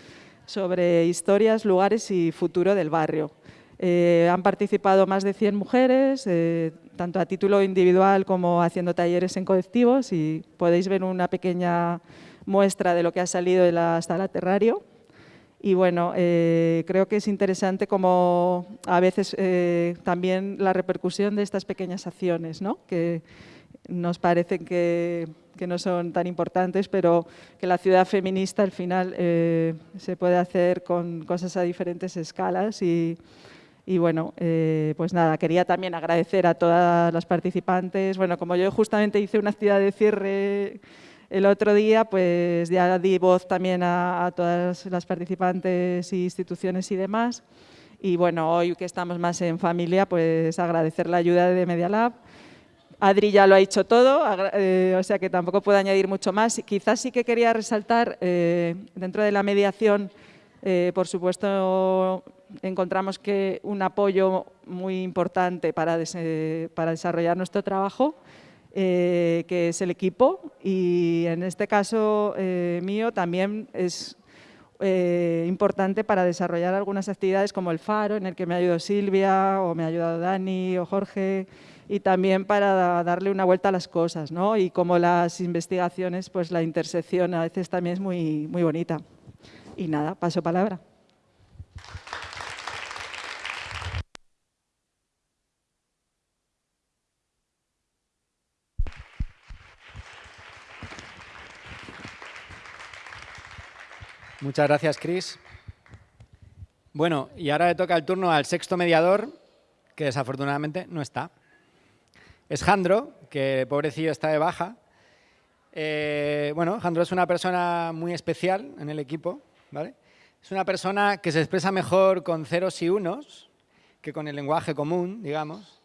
sobre historias, lugares y futuro del barrio. Eh, han participado más de 100 mujeres, eh, tanto a título individual como haciendo talleres en colectivos y podéis ver una pequeña muestra de lo que ha salido de la sala Terrario. Y bueno, eh, creo que es interesante como a veces también la repercusión de estas pequeñas acciones, ¿no? Nos parecen que, no son tan importantes, pero que la ciudad feminista al final se puede hacer con cosas a diferentes escalas y, bueno, eh, pues nada, quería también agradecer a todas las participantes. Bueno, como yo justamente hice una actividad de cierre el otro día, pues ya di voz también a, todas las participantes instituciones y demás. Y bueno, hoy que estamos más en familia, pues agradecer la ayuda de Media Lab. Adri ya lo ha dicho todo, eh, o sea que tampoco puedo añadir mucho más. Quizás sí que quería resaltar, eh, dentro de la mediación, por supuesto, encontramos que un apoyo muy importante para, desarrollar nuestro trabajo, eh, que es el equipo, y en este caso eh, mío también es eh, importante para desarrollar algunas actividades como el Faro, en el que me ha ayudado Silvia, o me ha ayudado Dani, o Jorge, y también para darle una vuelta a las cosas, ¿no? Y como las investigaciones, pues la intersección a veces también es muy, muy bonita. Y nada, paso palabra. Muchas gracias, Chris. Bueno, y ahora le toca el turno al sexto mediador, que desafortunadamente no está. Es Jandro, que pobrecillo está de baja. Eh, bueno, Jandro es una persona muy especial en el equipo. ¿vale? Es una persona que se expresa mejor con ceros y unos que con el lenguaje común, digamos.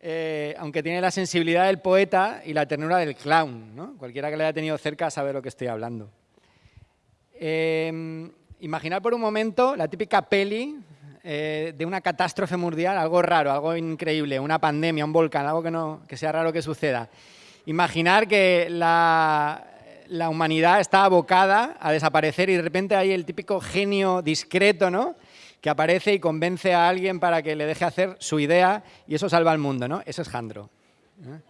Eh, aunque tiene la sensibilidad del poeta y la ternura del clown. ¿no? Cualquiera que le haya tenido cerca sabe lo que estoy hablando. Eh, imaginar por un momento la típica peli eh, de una catástrofe mundial, algo raro, algo increíble, una pandemia, un volcán, algo que, no, que sea raro que suceda. Imaginar que la, la humanidad está abocada a desaparecer y de repente hay el típico genio discreto, ¿no? que aparece y convence a alguien para que le deje hacer su idea y eso salva al mundo, ¿no? Eso es Jandro, ¿eh?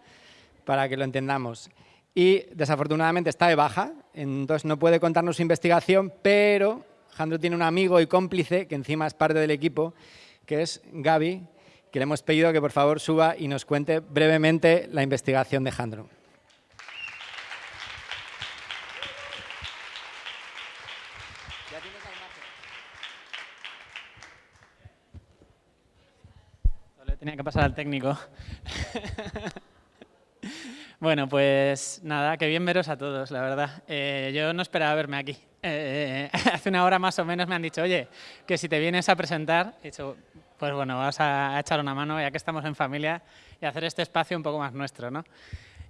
para que lo entendamos y desafortunadamente está de baja, entonces no puede contarnos su investigación, pero Jandro tiene un amigo y cómplice, que encima es parte del equipo, que es Gaby, que le hemos pedido que por favor suba y nos cuente brevemente la investigación de Jandro. tenía que pasar al técnico. Bueno, pues nada, qué bien veros a todos, la verdad. Eh, yo no esperaba verme aquí. Eh, hace una hora más o menos me han dicho, oye, que si te vienes a presentar, he dicho, pues bueno, vas a echar una mano ya que estamos en familia y hacer este espacio un poco más nuestro, ¿no?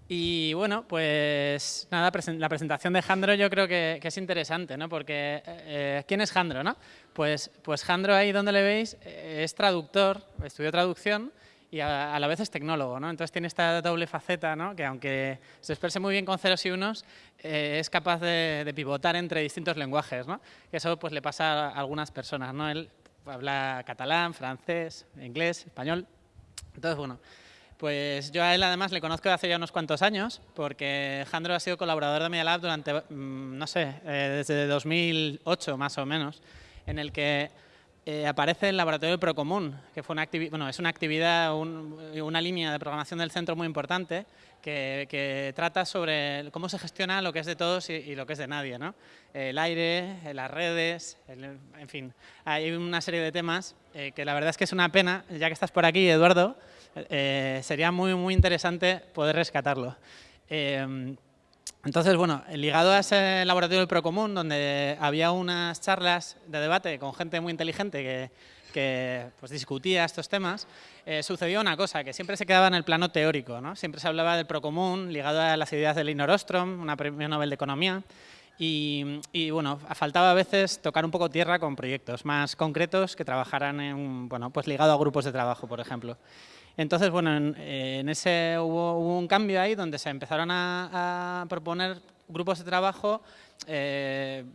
Y bueno, pues nada, la presentación de Jandro yo creo que, es interesante, ¿no? Porque, eh, ¿quién es Jandro, no? Pues, pues Jandro ahí donde le veis es traductor, estudió traducción, y a, la vez es tecnólogo, ¿no? Entonces tiene esta doble faceta, ¿no? Que aunque se exprese muy bien con ceros y unos, eh, es capaz de, pivotar entre distintos lenguajes, ¿no? Y eso pues le pasa a algunas personas, ¿no? Él habla catalán, francés, inglés, español. Entonces, bueno, pues yo a él además le conozco hace ya unos cuantos años, porque Jandro ha sido colaborador de Media durante, mm, no sé, eh, desde 2008 más o menos, en el que eh, aparece el laboratorio Procomún, que fue una bueno, es una actividad, una línea de programación del centro muy importante que, trata sobre cómo se gestiona lo que es de todos y, lo que es de nadie. ¿no? El aire, las redes, en fin, hay una serie de temas eh, que la verdad es que es una pena, ya que estás por aquí, Eduardo, eh, sería muy, muy interesante poder rescatarlo. Entonces, bueno, ligado a ese laboratorio del Procomún, donde había unas charlas de debate con gente muy inteligente que, pues, discutía estos temas, eh, sucedió una cosa, que siempre se quedaba en el plano teórico. ¿no? Siempre se hablaba del Procomún, ligado a las ideas de Elinor Ostrom, una premio Nobel de Economía, y, bueno, faltaba a veces tocar un poco tierra con proyectos más concretos que trabajaran en, bueno, pues ligado a grupos de trabajo, por ejemplo. Entonces, bueno, en, ese hubo, un cambio ahí donde se empezaron a, proponer grupos de trabajo eh,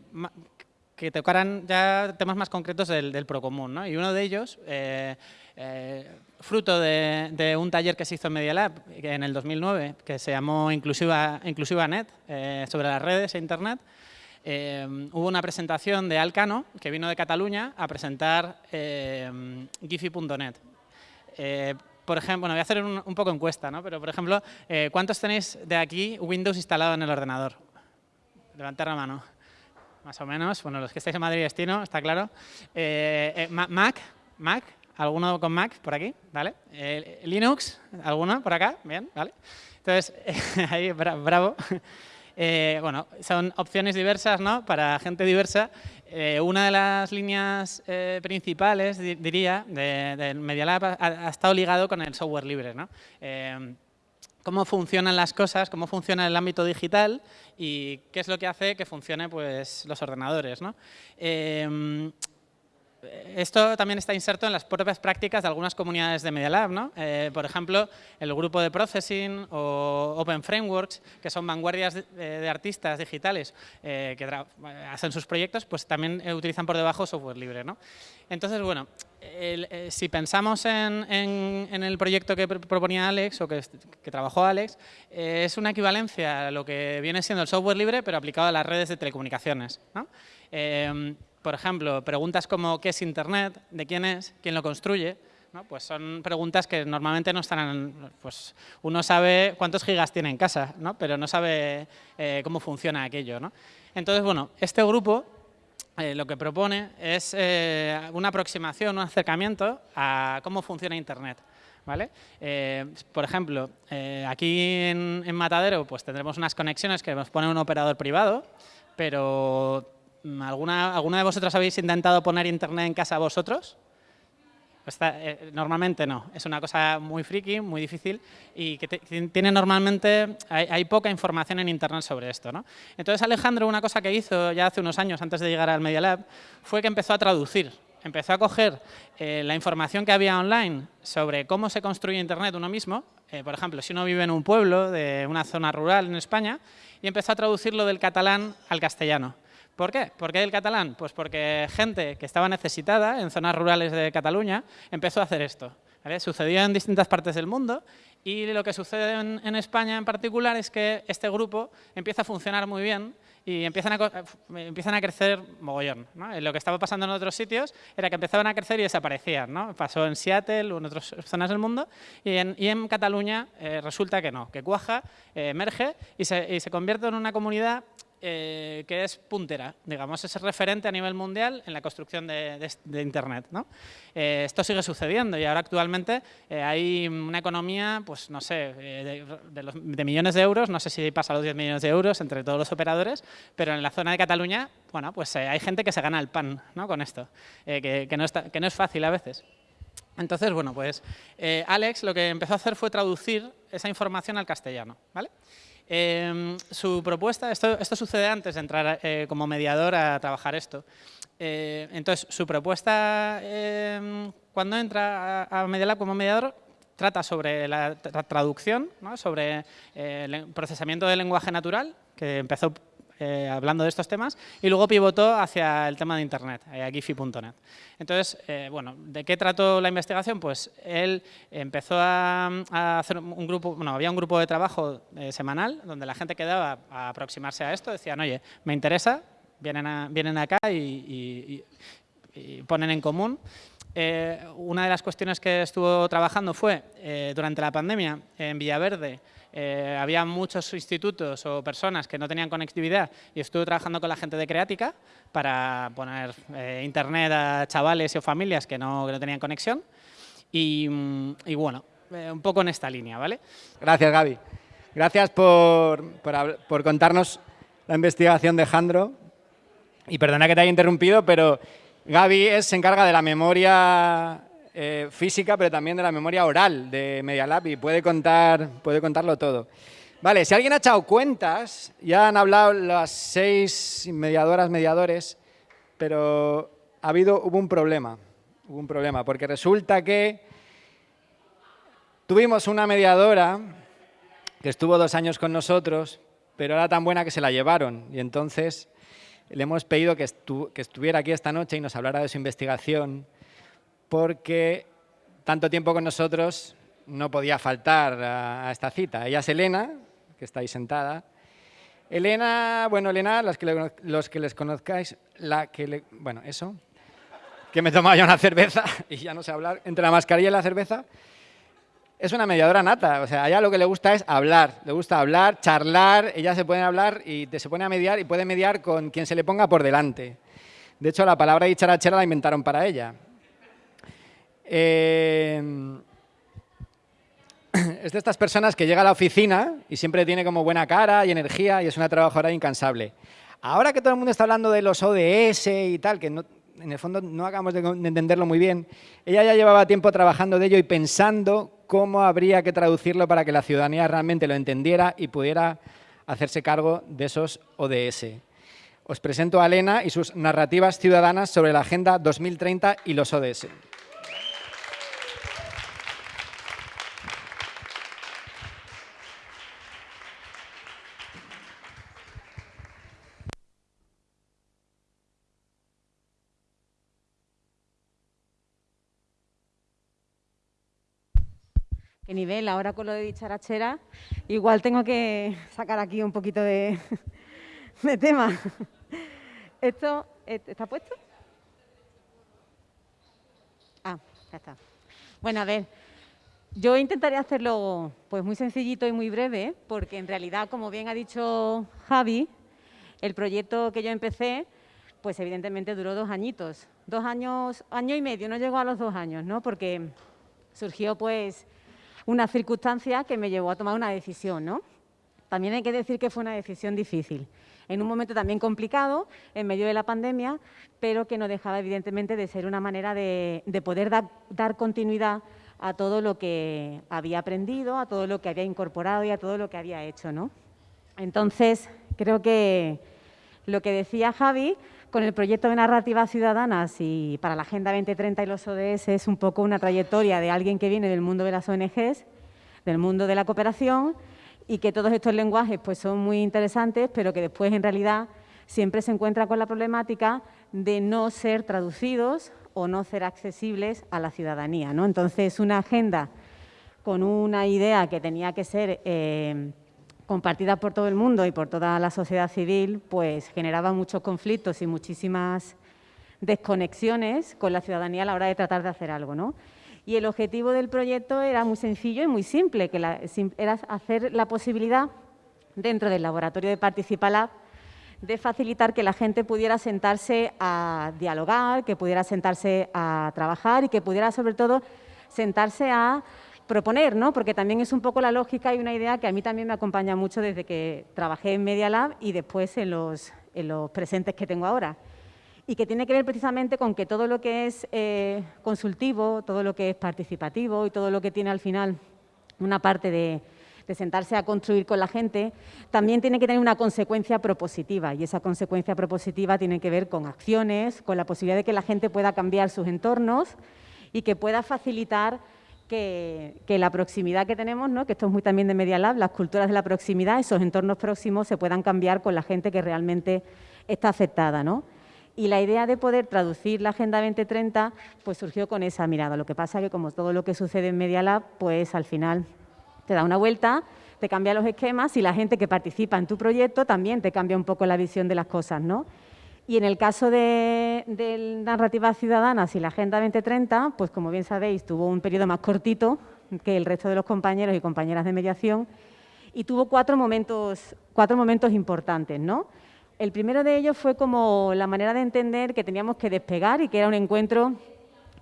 que tocaran ya temas más concretos del, Procomún. ¿no? Y uno de ellos, eh, eh, fruto de, un taller que se hizo en Media Lab en el 2009, que se llamó Inclusiva, Inclusiva Net, eh, sobre las redes e Internet, hubo una presentación de Alcano, que vino de Cataluña, a presentar Giphy.net por ejemplo, bueno, voy a hacer un, un poco encuesta, ¿no? Pero, por ejemplo, ¿cuántos tenéis de aquí Windows instalado en el ordenador? Levantar la mano. Más o menos. Bueno, los que estáis en Madrid Destino, está claro. Eh, eh, Mac, Mac, ¿alguno con Mac por aquí? ¿Vale? Eh, Linux, ¿alguno por acá? Bien, ¿vale? Entonces, ahí, bravo. Bueno, son opciones diversas, ¿no? Para gente diversa. una de las líneas principales, diría, de, de Media Lab ha, ha, estado ligado con el software libre, ¿no? cómo funcionan las cosas, cómo funciona el ámbito digital y qué es lo que hace que funcione pues, los ordenadores. ¿no? Esto también está inserto en las propias prácticas de algunas comunidades de Media Lab, ¿no? Eh, por ejemplo, el grupo de Processing o Open Frameworks, que son vanguardias de, artistas digitales eh, que hacen sus proyectos, pues también utilizan por debajo software libre. ¿no? Entonces, bueno, eh, si pensamos en, el proyecto que proponía Alex o que, trabajó Alex, es una equivalencia a lo que viene siendo el software libre, pero aplicado a las redes de telecomunicaciones. ¿no? Por ejemplo, preguntas como ¿qué es Internet? ¿De quién es? ¿Quién lo construye? Pues son preguntas que normalmente no están... pues uno sabe cuántos gigas tiene en casa, ¿no? pero no sabe eh, cómo funciona aquello. ¿no? Entonces, bueno, este grupo eh, lo que propone es eh, una aproximación, un acercamiento a cómo funciona Internet. ¿Vale? por ejemplo, aquí en, en, Matadero pues tendremos unas conexiones que nos pone un operador privado, pero ¿Alguna, ¿Alguna de vosotros habéis intentado poner internet en casa vosotros? Eh, normalmente no, es una cosa muy friki, muy difícil y que tiene normalmente, hay, poca información en internet sobre esto. ¿no? Entonces Alejandro una cosa que hizo ya hace unos años antes de llegar al Media Lab fue que empezó a traducir, empezó a coger eh, la información que había online sobre cómo se construye internet uno mismo, eh, por ejemplo, si uno vive en un pueblo de una zona rural en España, y empezó a traducirlo del catalán al castellano. ¿Por qué? ¿Por qué el catalán? Pues porque gente que estaba necesitada en zonas rurales de Cataluña empezó a hacer esto. Sucedió en distintas partes del mundo y lo que sucede en, España en particular es que este grupo empieza a funcionar muy bien y empiezan a, empiezan a crecer mogollón. Lo que estaba pasando en otros sitios era que empezaban a crecer y desaparecían. ¿no? Pasó en Seattle o en otras zonas del mundo y en, Cataluña eh, resulta que no, que cuaja, eh, emerge y se, y se convierte en una comunidad eh, que es puntera, digamos, es referente a nivel mundial en la construcción de, Internet. ¿no? Eh, esto sigue sucediendo y ahora actualmente eh, hay una economía, pues no sé, de, millones de euros, no sé si pasa los 10 millones de euros entre todos los operadores, pero en la zona de Cataluña, bueno, pues hay gente que se gana el pan ¿no? con esto, que, no que no es fácil a veces. Entonces, bueno, pues Alex lo que empezó a hacer fue traducir esa información al castellano, ¿vale? Em, su propuesta, esto, esto, sucede antes de entrar eh, como mediador a trabajar esto. Eh, entonces, su propuesta, em, cuando entra a, a como mediador, trata sobre la traducción, sobre eh, el procesamiento del lenguaje natural, que empezó eh, hablando de estos temas, y luego pivotó hacia el tema de Internet, eh, a Giphy.net. Entonces, eh, bueno, ¿de qué trató la investigación? Pues él empezó a, hacer un grupo, bueno, había un grupo de trabajo semanal donde la gente quedaba a aproximarse a esto, decían, oye, me interesa, vienen, vienen acá y, ponen en común. una de las cuestiones que estuvo trabajando fue, durante la pandemia, en Villaverde, eh, había muchos institutos o personas que no tenían conectividad y estuve trabajando con la gente de Creática para poner eh, internet a chavales o familias que no, tenían conexión y, mm, bueno, eh, un poco en esta línea, ¿vale? Gracias, Gaby. Gracias por, por contarnos la investigación de Jandro. Y perdona que te haya interrumpido, pero Gaby es, se encarga de la memoria eh, física, pero también de la memoria oral de Media Lab y puede, contar, puede contarlo todo. Vale, si alguien ha echado cuentas, ya han hablado las seis mediadoras, mediadores, pero ha habido, hubo un problema, hubo un problema, porque resulta que tuvimos una mediadora que estuvo dos años con nosotros, pero era tan buena que se la llevaron y entonces le hemos pedido que, estuviera aquí esta noche y nos hablara de su investigación porque tanto tiempo con nosotros no podía faltar a, esta cita. Ella es Elena, que está ahí sentada. Elena, bueno, Elena, los que, los que les conozcáis, la que le, bueno, eso, que me tomaba ya una cerveza y ya no sé hablar, entre la mascarilla y la cerveza, es una mediadora nata. O sea, a ella lo que le gusta es hablar. Le gusta hablar, charlar. Ella se puede hablar y se pone a mediar y puede mediar con quien se le ponga por delante. De hecho, la palabra dicharachera la inventaron para ella. Eh, es de estas personas que llega a la oficina y siempre tiene como buena cara y energía y es una trabajadora incansable. Ahora que todo el mundo está hablando de los ODS y tal, que en el fondo no acabamos de, entenderlo muy bien. Ella ya llevaba tiempo trabajando de ello y pensando cómo habría que traducirlo para que la ciudadanía realmente lo entendiera y pudiera hacerse cargo de esos ODS. Os presento a Elena y sus narrativas ciudadanas sobre la Agenda 2030 y los ODS. Nivel, ahora con lo de dicharachera, igual tengo que sacar aquí un poquito de, tema. ¿Esto está puesto? Ah, ya está. Bueno, a ver, yo intentaré hacerlo pues muy sencillito y muy breve, porque en realidad, como bien ha dicho Javi, el proyecto que yo empecé, pues evidentemente duró dos añitos. Dos años, año y medio, no llegó a los dos años, ¿no? Porque surgió pues una circunstancia que me llevó a tomar una decisión, ¿no? También hay que decir que fue una decisión difícil, en un momento también complicado, en medio de la pandemia, pero que no dejaba evidentemente de ser una manera de, poder dar continuidad a todo lo que había aprendido, a todo lo que había incorporado y a todo lo que había hecho. ¿no? Entonces, creo que lo que decía Javi con el proyecto de narrativas ciudadanas y para la Agenda 2030 y los ODS es un poco una trayectoria de alguien que viene del mundo de las ONGs, del mundo de la cooperación y que todos estos lenguajes pues, son muy interesantes, pero que después en realidad siempre se encuentra con la problemática de no ser traducidos o no ser accesibles a la ciudadanía. Entonces, una agenda con una idea que tenía que ser eh, compartida por todo el mundo y por toda la sociedad civil, pues generaba muchos conflictos y muchísimas desconexiones con la ciudadanía a la hora de tratar de hacer algo. ¿no? Y el objetivo del proyecto era muy sencillo y muy simple, que era hacer la posibilidad, dentro del laboratorio de Participalab, de facilitar que la gente pudiera sentarse a dialogar, que pudiera sentarse a trabajar y que pudiera, sobre todo, sentarse a proponer, ¿no? porque también es un poco la lógica y una idea que a mí también me acompaña mucho desde que trabajé en Media Lab y después en los, presentes que tengo ahora. Y que tiene que ver precisamente con que todo lo que es eh, consultivo, todo lo que es participativo y todo lo que tiene al final una parte de, de sentarse a construir con la gente, también tiene que tener una consecuencia propositiva y esa consecuencia propositiva tiene que ver con acciones, con la posibilidad de que la gente pueda cambiar sus entornos y que pueda facilitar que, la proximidad que tenemos, ¿no? que esto es muy también de Media Lab, las culturas de la proximidad, esos entornos próximos se puedan cambiar con la gente que realmente está afectada. ¿no? Y la idea de poder traducir la Agenda 2030 pues surgió con esa mirada. Lo que pasa que como todo lo que sucede en Media Lab, pues al final te da una vuelta, te cambia los esquemas y la gente que participa en tu proyecto también te cambia un poco la visión de las cosas. ¿no? Y en el caso de, de narrativas ciudadanas y la Agenda 2030, pues como bien sabéis, tuvo un periodo más cortito que el resto de los compañeros y compañeras de mediación y tuvo cuatro momentos, cuatro momentos importantes. ¿no? El primero de ellos fue como la manera de entender que teníamos que despegar y que era un encuentro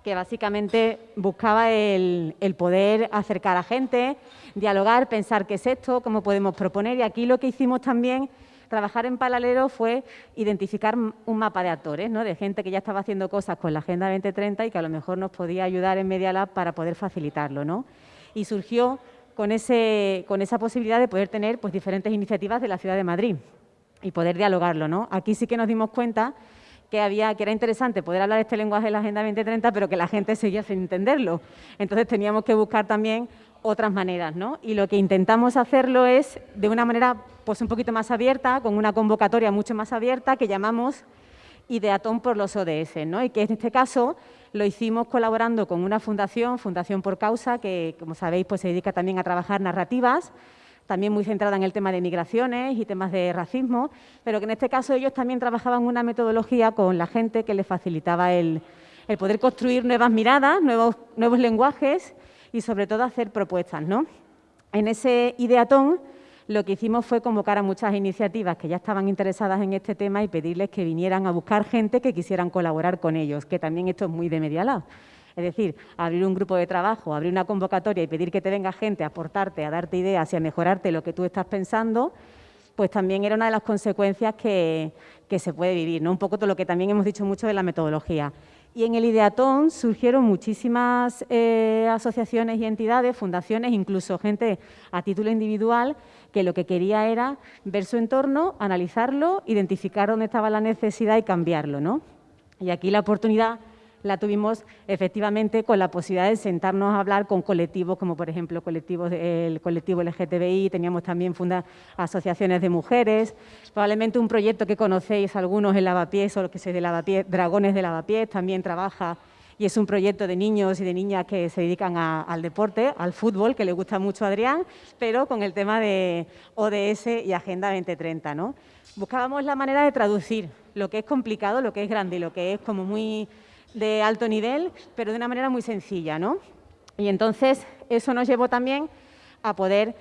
que básicamente buscaba el, el, poder acercar a gente, dialogar, pensar qué es esto, cómo podemos proponer. Y aquí lo que hicimos también trabajar en paralelo fue identificar un mapa de actores, ¿no? de gente que ya estaba haciendo cosas con la Agenda 2030 y que a lo mejor nos podía ayudar en Media Lab para poder facilitarlo. ¿no? Y surgió con, ese, con esa posibilidad de poder tener pues, diferentes iniciativas de la Ciudad de Madrid y poder dialogarlo. ¿no? Aquí sí que nos dimos cuenta que, había, que era interesante poder hablar este lenguaje de la Agenda 2030, pero que la gente seguía sin entenderlo. Entonces teníamos que buscar también otras maneras, ¿no? Y lo que intentamos hacerlo es de una manera pues un poquito más abierta, con una convocatoria mucho más abierta que llamamos Ideatón por los ODS, ¿no? Y que en este caso lo hicimos colaborando con una fundación, Fundación por Causa, que como sabéis pues se dedica también a trabajar narrativas, también muy centrada en el tema de migraciones y temas de racismo, pero que en este caso ellos también trabajaban una metodología con la gente que les facilitaba el, poder construir nuevas miradas, nuevos lenguajes y sobre todo hacer propuestas. ¿no? En ese ideatón lo que hicimos fue convocar a muchas iniciativas que ya estaban interesadas en este tema y pedirles que vinieran a buscar gente que quisieran colaborar con ellos, que también esto es muy de Media Lab. Es decir, abrir un grupo de trabajo, abrir una convocatoria y pedir que te venga gente a aportarte, a darte ideas y a mejorarte lo que tú estás pensando, pues también era una de las consecuencias que, que se puede vivir, ¿no? un poco todo lo que también hemos dicho mucho de la metodología. Y en el Ideatón surgieron muchísimas eh, asociaciones y entidades, fundaciones, incluso gente a título individual, que lo que quería era ver su entorno, analizarlo, identificar dónde estaba la necesidad y cambiarlo. ¿no? Y aquí la oportunidad la tuvimos efectivamente con la posibilidad de sentarnos a hablar con colectivos como por ejemplo colectivos el colectivo LGTBI, teníamos también funda, asociaciones de mujeres, probablemente un proyecto que conocéis algunos en Lavapiés o lo que sé de Lavapiés, Dragones de Lavapiés, también trabaja y es un proyecto de niños y de niñas que se dedican al deporte, al fútbol, que le gusta mucho a Adrián, pero con el tema de ODS y Agenda 2030. ¿no? Buscábamos la manera de traducir lo que es complicado, lo que es grande y lo que es como muy de alto nivel, pero de una manera muy sencilla, ¿no? Y entonces eso nos llevó también a poder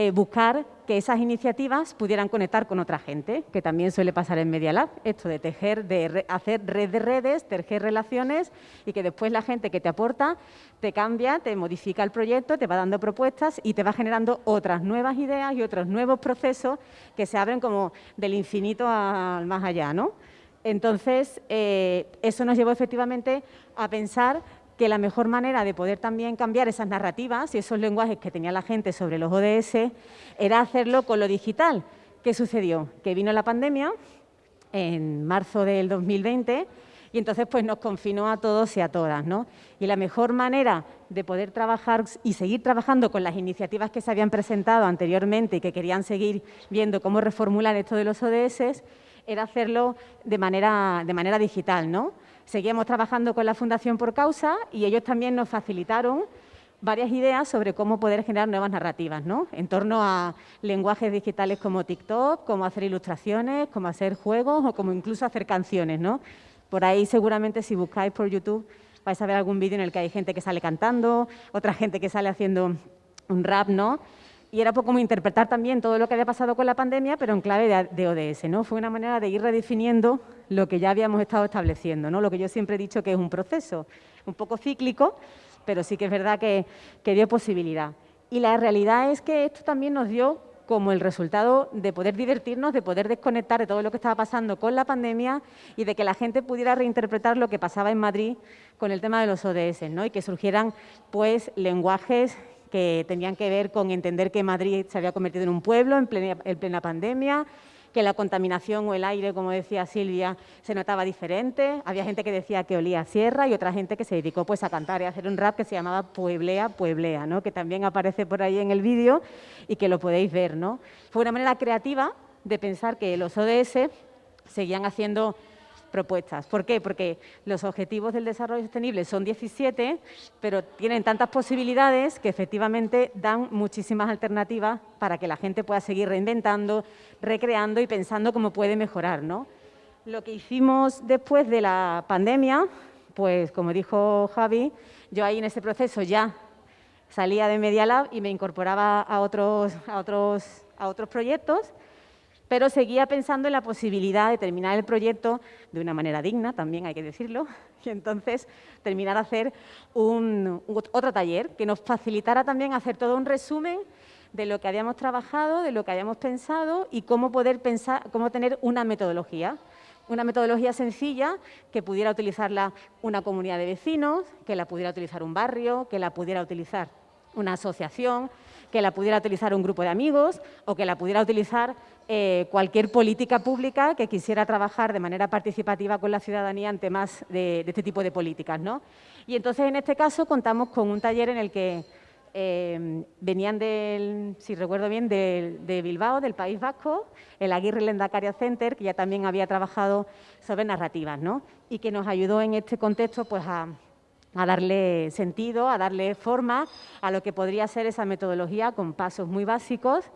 eh, buscar que esas iniciativas pudieran conectar con otra gente, que también suele pasar en Media Lab, esto de tejer, de hacer red de redes, tejer relaciones y que después la gente que te aporta te cambia, te modifica el proyecto, te va dando propuestas y te va generando otras nuevas ideas y otros nuevos procesos que se abren como del infinito al más allá, ¿no? Entonces, eh, eso nos llevó efectivamente a pensar que la mejor manera de poder también cambiar esas narrativas y esos lenguajes que tenía la gente sobre los ODS era hacerlo con lo digital. ¿Qué sucedió? Que vino la pandemia en marzo del 2020 y entonces pues nos confinó a todos y a todas. ¿no? Y la mejor manera de poder trabajar y seguir trabajando con las iniciativas que se habían presentado anteriormente y que querían seguir viendo cómo reformular esto de los ODS era hacerlo de manera, de manera digital. ¿no? Seguíamos trabajando con la Fundación Por Causa y ellos también nos facilitaron varias ideas sobre cómo poder generar nuevas narrativas, ¿no? En torno a lenguajes digitales como TikTok, cómo hacer ilustraciones, cómo hacer juegos o como incluso hacer canciones, ¿no? Por ahí seguramente si buscáis por YouTube vais a ver algún vídeo en el que hay gente que sale cantando, otra gente que sale haciendo un rap, ¿no? Y era poco como interpretar también todo lo que había pasado con la pandemia, pero en clave de, ODS. ¿no? Fue una manera de ir redefiniendo lo que ya habíamos estado estableciendo, ¿no? lo que yo siempre he dicho que es un proceso un poco cíclico, pero sí que es verdad que, que dio posibilidad. Y la realidad es que esto también nos dio como el resultado de poder divertirnos, de poder desconectar de todo lo que estaba pasando con la pandemia y de que la gente pudiera reinterpretar lo que pasaba en Madrid con el tema de los ODS, ¿no? y que surgieran pues lenguajes que tenían que ver con entender que Madrid se había convertido en un pueblo en plena, pandemia, que la contaminación o el aire, como decía Silvia, se notaba diferente. Había gente que decía que olía a sierra y otra gente que se dedicó pues, a cantar y a hacer un rap que se llamaba Pueblea, Pueblea, ¿no? que también aparece por ahí en el vídeo y que lo podéis ver. ¿no? Fue una manera creativa de pensar que los ODS seguían haciendo propuestas. ¿Por qué? Porque los objetivos del desarrollo sostenible son 17, pero tienen tantas posibilidades que efectivamente dan muchísimas alternativas para que la gente pueda seguir reinventando, recreando y pensando cómo puede mejorar. ¿no? Lo que hicimos después de la pandemia, pues como dijo Javi, yo ahí en ese proceso ya salía de Media Lab y me incorporaba a otros, a otros, a otros proyectos pero seguía pensando en la posibilidad de terminar el proyecto de una manera digna, también hay que decirlo, y entonces terminar a hacer un, otro taller que nos facilitara también hacer todo un resumen de lo que habíamos trabajado, de lo que habíamos pensado y cómo poder pensar, cómo tener una metodología. Una metodología sencilla que pudiera utilizarla una comunidad de vecinos, que la pudiera utilizar un barrio, que la pudiera utilizar una asociación, que la pudiera utilizar un grupo de amigos o que la pudiera utilizar eh, cualquier política pública que quisiera trabajar de manera participativa con la ciudadanía en temas de, este tipo de políticas. ¿no? Y entonces, en este caso, contamos con un taller en el que eh, venían del, si recuerdo bien, de, Bilbao, del País Vasco, el Aguirre Lendacaria Center, que ya también había trabajado sobre narrativas, ¿no? Y que nos ayudó en este contexto pues, a darle sentido, a darle forma a lo que podría ser esa metodología con pasos muy básicos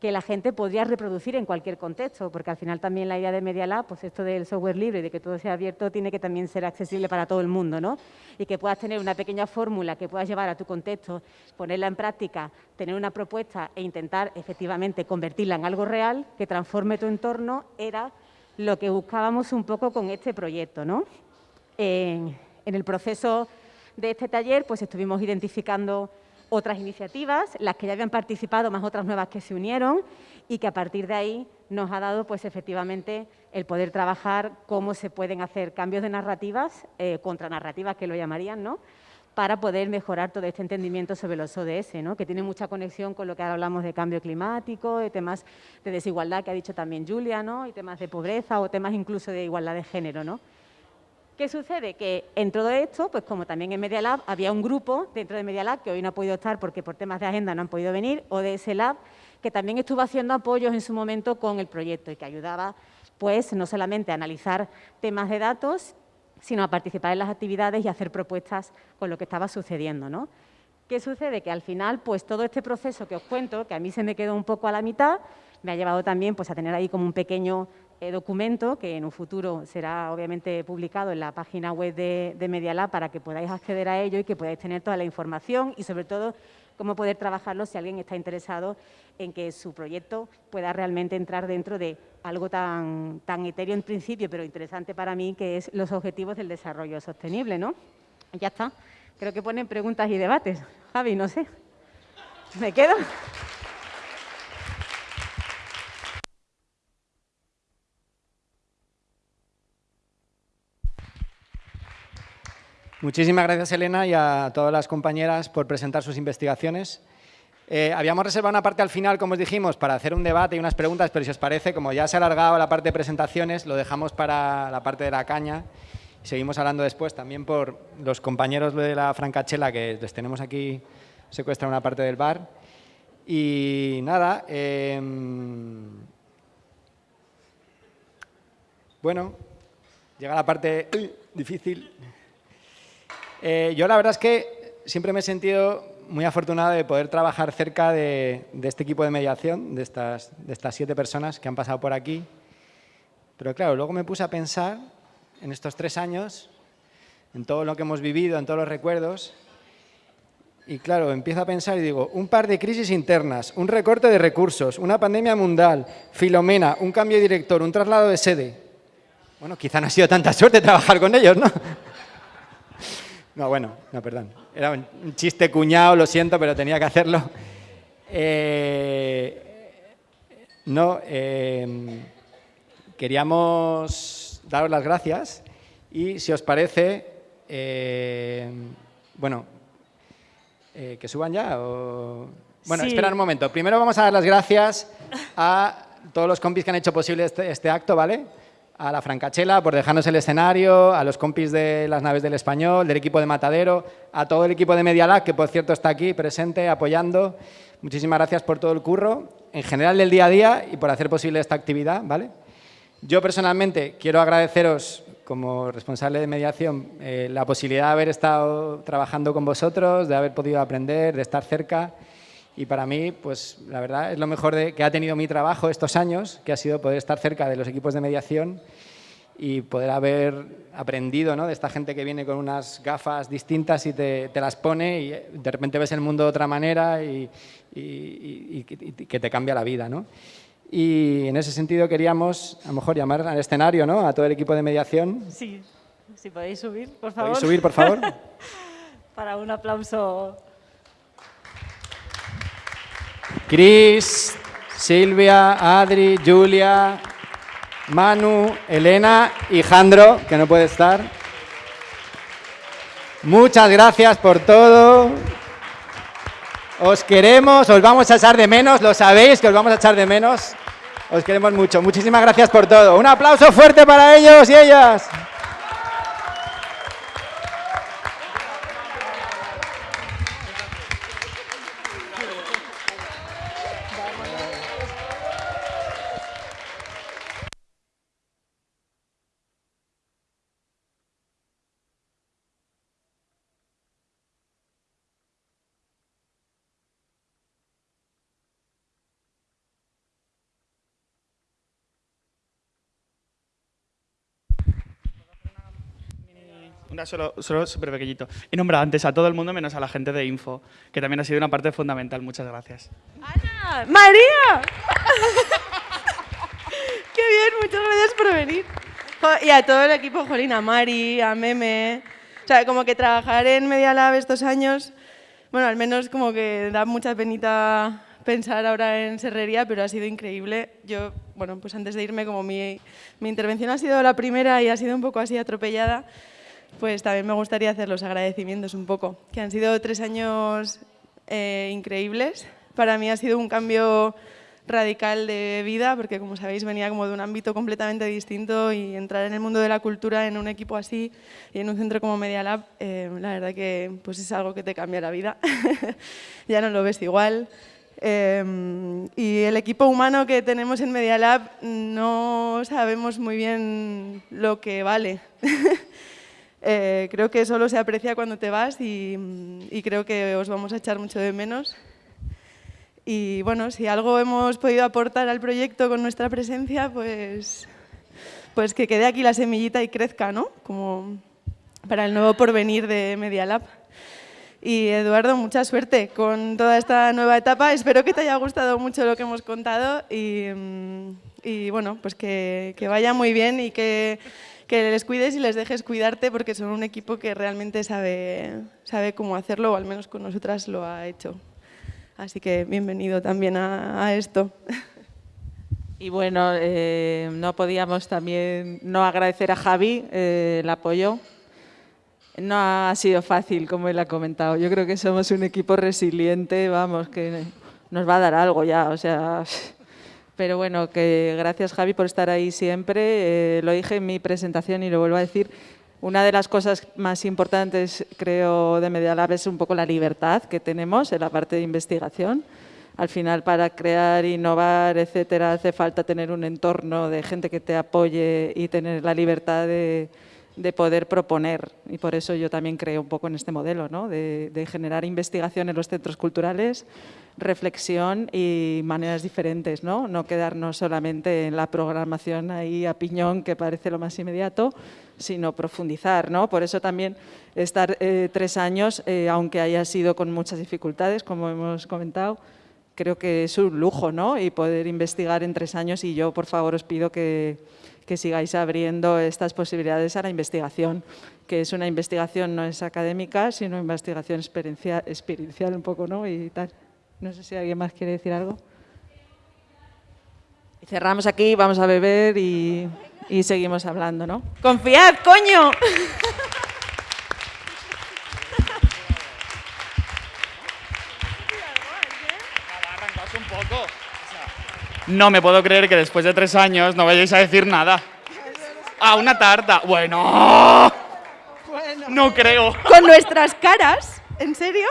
que la gente podría reproducir en cualquier contexto, porque al final también la idea de Media Lab, pues esto del software libre de que todo sea abierto, tiene que también ser accesible para todo el mundo, ¿no? Y que puedas tener una pequeña fórmula que puedas llevar a tu contexto, ponerla en práctica, tener una propuesta e intentar efectivamente convertirla en algo real que transforme tu entorno, era lo que buscábamos un poco con este proyecto, ¿no? en el proceso de este taller, pues estuvimos identificando otras iniciativas, las que ya habían participado, más otras nuevas que se unieron y que a partir de ahí nos ha dado pues efectivamente el poder trabajar cómo se pueden hacer cambios de narrativas, eh, contranarrativas que lo llamarían, ¿no? para poder mejorar todo este entendimiento sobre los ODS, ¿no? que tiene mucha conexión con lo que ahora hablamos de cambio climático, de temas de desigualdad que ha dicho también Julia, ¿no? y temas de pobreza o temas incluso de igualdad de género. ¿no? ¿Qué sucede? Que en todo esto, pues como también en Media Lab, había un grupo dentro de Media Lab que hoy no ha podido estar porque por temas de agenda no han podido venir, o de ese Lab, que también estuvo haciendo apoyos en su momento con el proyecto y que ayudaba, pues, no solamente a analizar temas de datos, sino a participar en las actividades y hacer propuestas con lo que estaba sucediendo, ¿no? ¿Qué sucede? Que al final, pues todo este proceso que os cuento, que a mí se me quedó un poco a la mitad, me ha llevado también pues, a tener ahí como un pequeño eh, documento que en un futuro será obviamente publicado en la página web de, de Media para que podáis acceder a ello y que podáis tener toda la información y sobre todo cómo poder trabajarlo si alguien está interesado en que su proyecto pueda realmente entrar dentro de algo tan, tan etéreo en principio, pero interesante para mí, que es los objetivos del desarrollo sostenible. ¿no? Ya está. Creo que ponen preguntas y debates. Javi, no sé. ¿Me quedo? Muchísimas gracias, Elena, y a todas las compañeras por presentar sus investigaciones. Eh, habíamos reservado una parte al final, como os dijimos, para hacer un debate y unas preguntas, pero si os parece, como ya se ha alargado la parte de presentaciones, lo dejamos para la parte de la caña seguimos hablando después también por los compañeros de la Francachela que les tenemos aquí secuestran una parte del bar. Y nada, em, bueno, llega la parte difícil. Eh, yo la verdad es que siempre me he sentido muy afortunado de poder trabajar cerca de, este equipo de mediación, de estas, de estas siete personas que han pasado por aquí. Pero claro, luego me puse a pensar en estos tres años, en todo lo que hemos vivido, en todos los recuerdos, y claro, empiezo a pensar y digo, un par de crisis internas, un recorte de recursos, una pandemia mundial, Filomena, un cambio de director, un traslado de sede. Bueno, quizá no ha sido tanta suerte trabajar con ellos, ¿no? No, bueno, no, perdón. Era un chiste cuñado, lo siento, pero tenía que hacerlo. Eh, no, em, queríamos daros las gracias y, si os parece, em, bueno, eh, que suban ya o... Bueno, espera un momento. Primero vamos a dar las gracias a todos los compis que han hecho posible este, este acto, ¿vale? A la Francachela por dejarnos el escenario, a los compis de las naves del Español, del equipo de Matadero, a todo el equipo de Media que por cierto está aquí presente, apoyando. Muchísimas gracias por todo el curro, en general del día a día y por hacer posible esta actividad. ¿vale? Yo personalmente quiero agradeceros como responsable de mediación eh, la posibilidad de haber estado trabajando con vosotros, de haber podido aprender, de estar cerca y para mí, pues la verdad es lo mejor de, que ha tenido mi trabajo estos años, que ha sido poder estar cerca de los equipos de mediación y poder haber aprendido ¿no? de esta gente que viene con unas gafas distintas y te, las pone y de repente ves el mundo de otra manera y, que te cambia la vida. ¿no? Y en ese sentido queríamos, a lo mejor, llamar al escenario ¿no? a todo el equipo de mediación. Sí, si podéis subir, por favor. ¿Podéis subir, por favor? Para un aplauso Cris, Silvia, Adri, Julia, Manu, Elena y Jandro, que no puede estar. Muchas gracias por todo. Os queremos, os vamos a echar de menos, lo sabéis que os vamos a echar de menos. Os queremos mucho. Muchísimas gracias por todo. Un aplauso fuerte para ellos y ellas. Una solo, solo súper pequeñito. He nombrado antes a todo el mundo menos a la gente de Info, que también ha sido una parte fundamental. Muchas gracias. ¡Ana! ¡María! ¡Qué bien! Muchas gracias por venir. Y a todo el equipo, Jolín, a Mari, a Meme. O sea, como que trabajar en Media Lab estos años, bueno, al menos como que da mucha penita pensar ahora en serrería, pero ha sido increíble. Yo, bueno, pues antes de irme, como mi, mi intervención ha sido la primera y ha sido un poco así atropellada, pues también me gustaría hacer los agradecimientos un poco, que han sido tres años eh, increíbles. Para mí ha sido un cambio radical de vida, porque como sabéis venía como de un ámbito completamente distinto y entrar en el mundo de la cultura en un equipo así y en un centro como Media Lab, eh, la verdad que pues es algo que te cambia la vida. ya no lo ves igual. Eh, y el equipo humano que tenemos en Media Lab no sabemos muy bien lo que vale. Eh, creo que solo se aprecia cuando te vas y, y creo que os vamos a echar mucho de menos. Y bueno, si algo hemos podido aportar al proyecto con nuestra presencia, pues, pues que quede aquí la semillita y crezca, ¿no? Como para el nuevo porvenir de Media Lab. Y Eduardo, mucha suerte con toda esta nueva etapa. Espero que te haya gustado mucho lo que hemos contado y, y bueno, pues que, que vaya muy bien y que, que les cuides y les dejes cuidarte porque son un equipo que realmente sabe, sabe cómo hacerlo o al menos con nosotras lo ha hecho. Así que bienvenido también a, esto. Y bueno, eh, no podíamos también no agradecer a Javi eh, el apoyo. No ha sido fácil, como él ha comentado. Yo creo que somos un equipo resiliente, vamos, que nos va a dar algo ya, o sea... Pero bueno, que gracias Javi por estar ahí siempre. Eh, lo dije en mi presentación y lo vuelvo a decir. Una de las cosas más importantes, creo, de Media Lab es un poco la libertad que tenemos en la parte de investigación. Al final, para crear, innovar, etcétera, hace falta tener un entorno de gente que te apoye y tener la libertad de, de poder proponer. Y por eso yo también creo un poco en este modelo, ¿no? de generar investigación en los centros culturales, reflexión y maneras diferentes, ¿no? No quedarnos solamente en la programación ahí a piñón, que parece lo más inmediato, sino profundizar, ¿no? Por eso también estar eh, tres años, eh, aunque haya sido con muchas dificultades, como hemos comentado, creo que es un lujo, ¿no? Y poder investigar en tres años y yo, por favor, os pido que, que sigáis abriendo estas posibilidades a la investigación, que es una investigación no es académica, sino investigación experiencia, experiencial un poco, ¿no? Y tal. No sé si alguien más quiere decir algo. Y cerramos aquí, vamos a beber y, y seguimos hablando, ¿no? ¡Confiad, coño! un poco. No me puedo creer que después de tres años no vayáis a decir nada. Ah, una tarta. Bueno. No creo. Con nuestras caras, ¿en serio?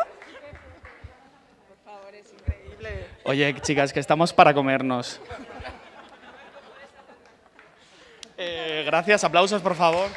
Oye, chicas, que estamos para comernos. Eh, gracias, aplausos, por favor.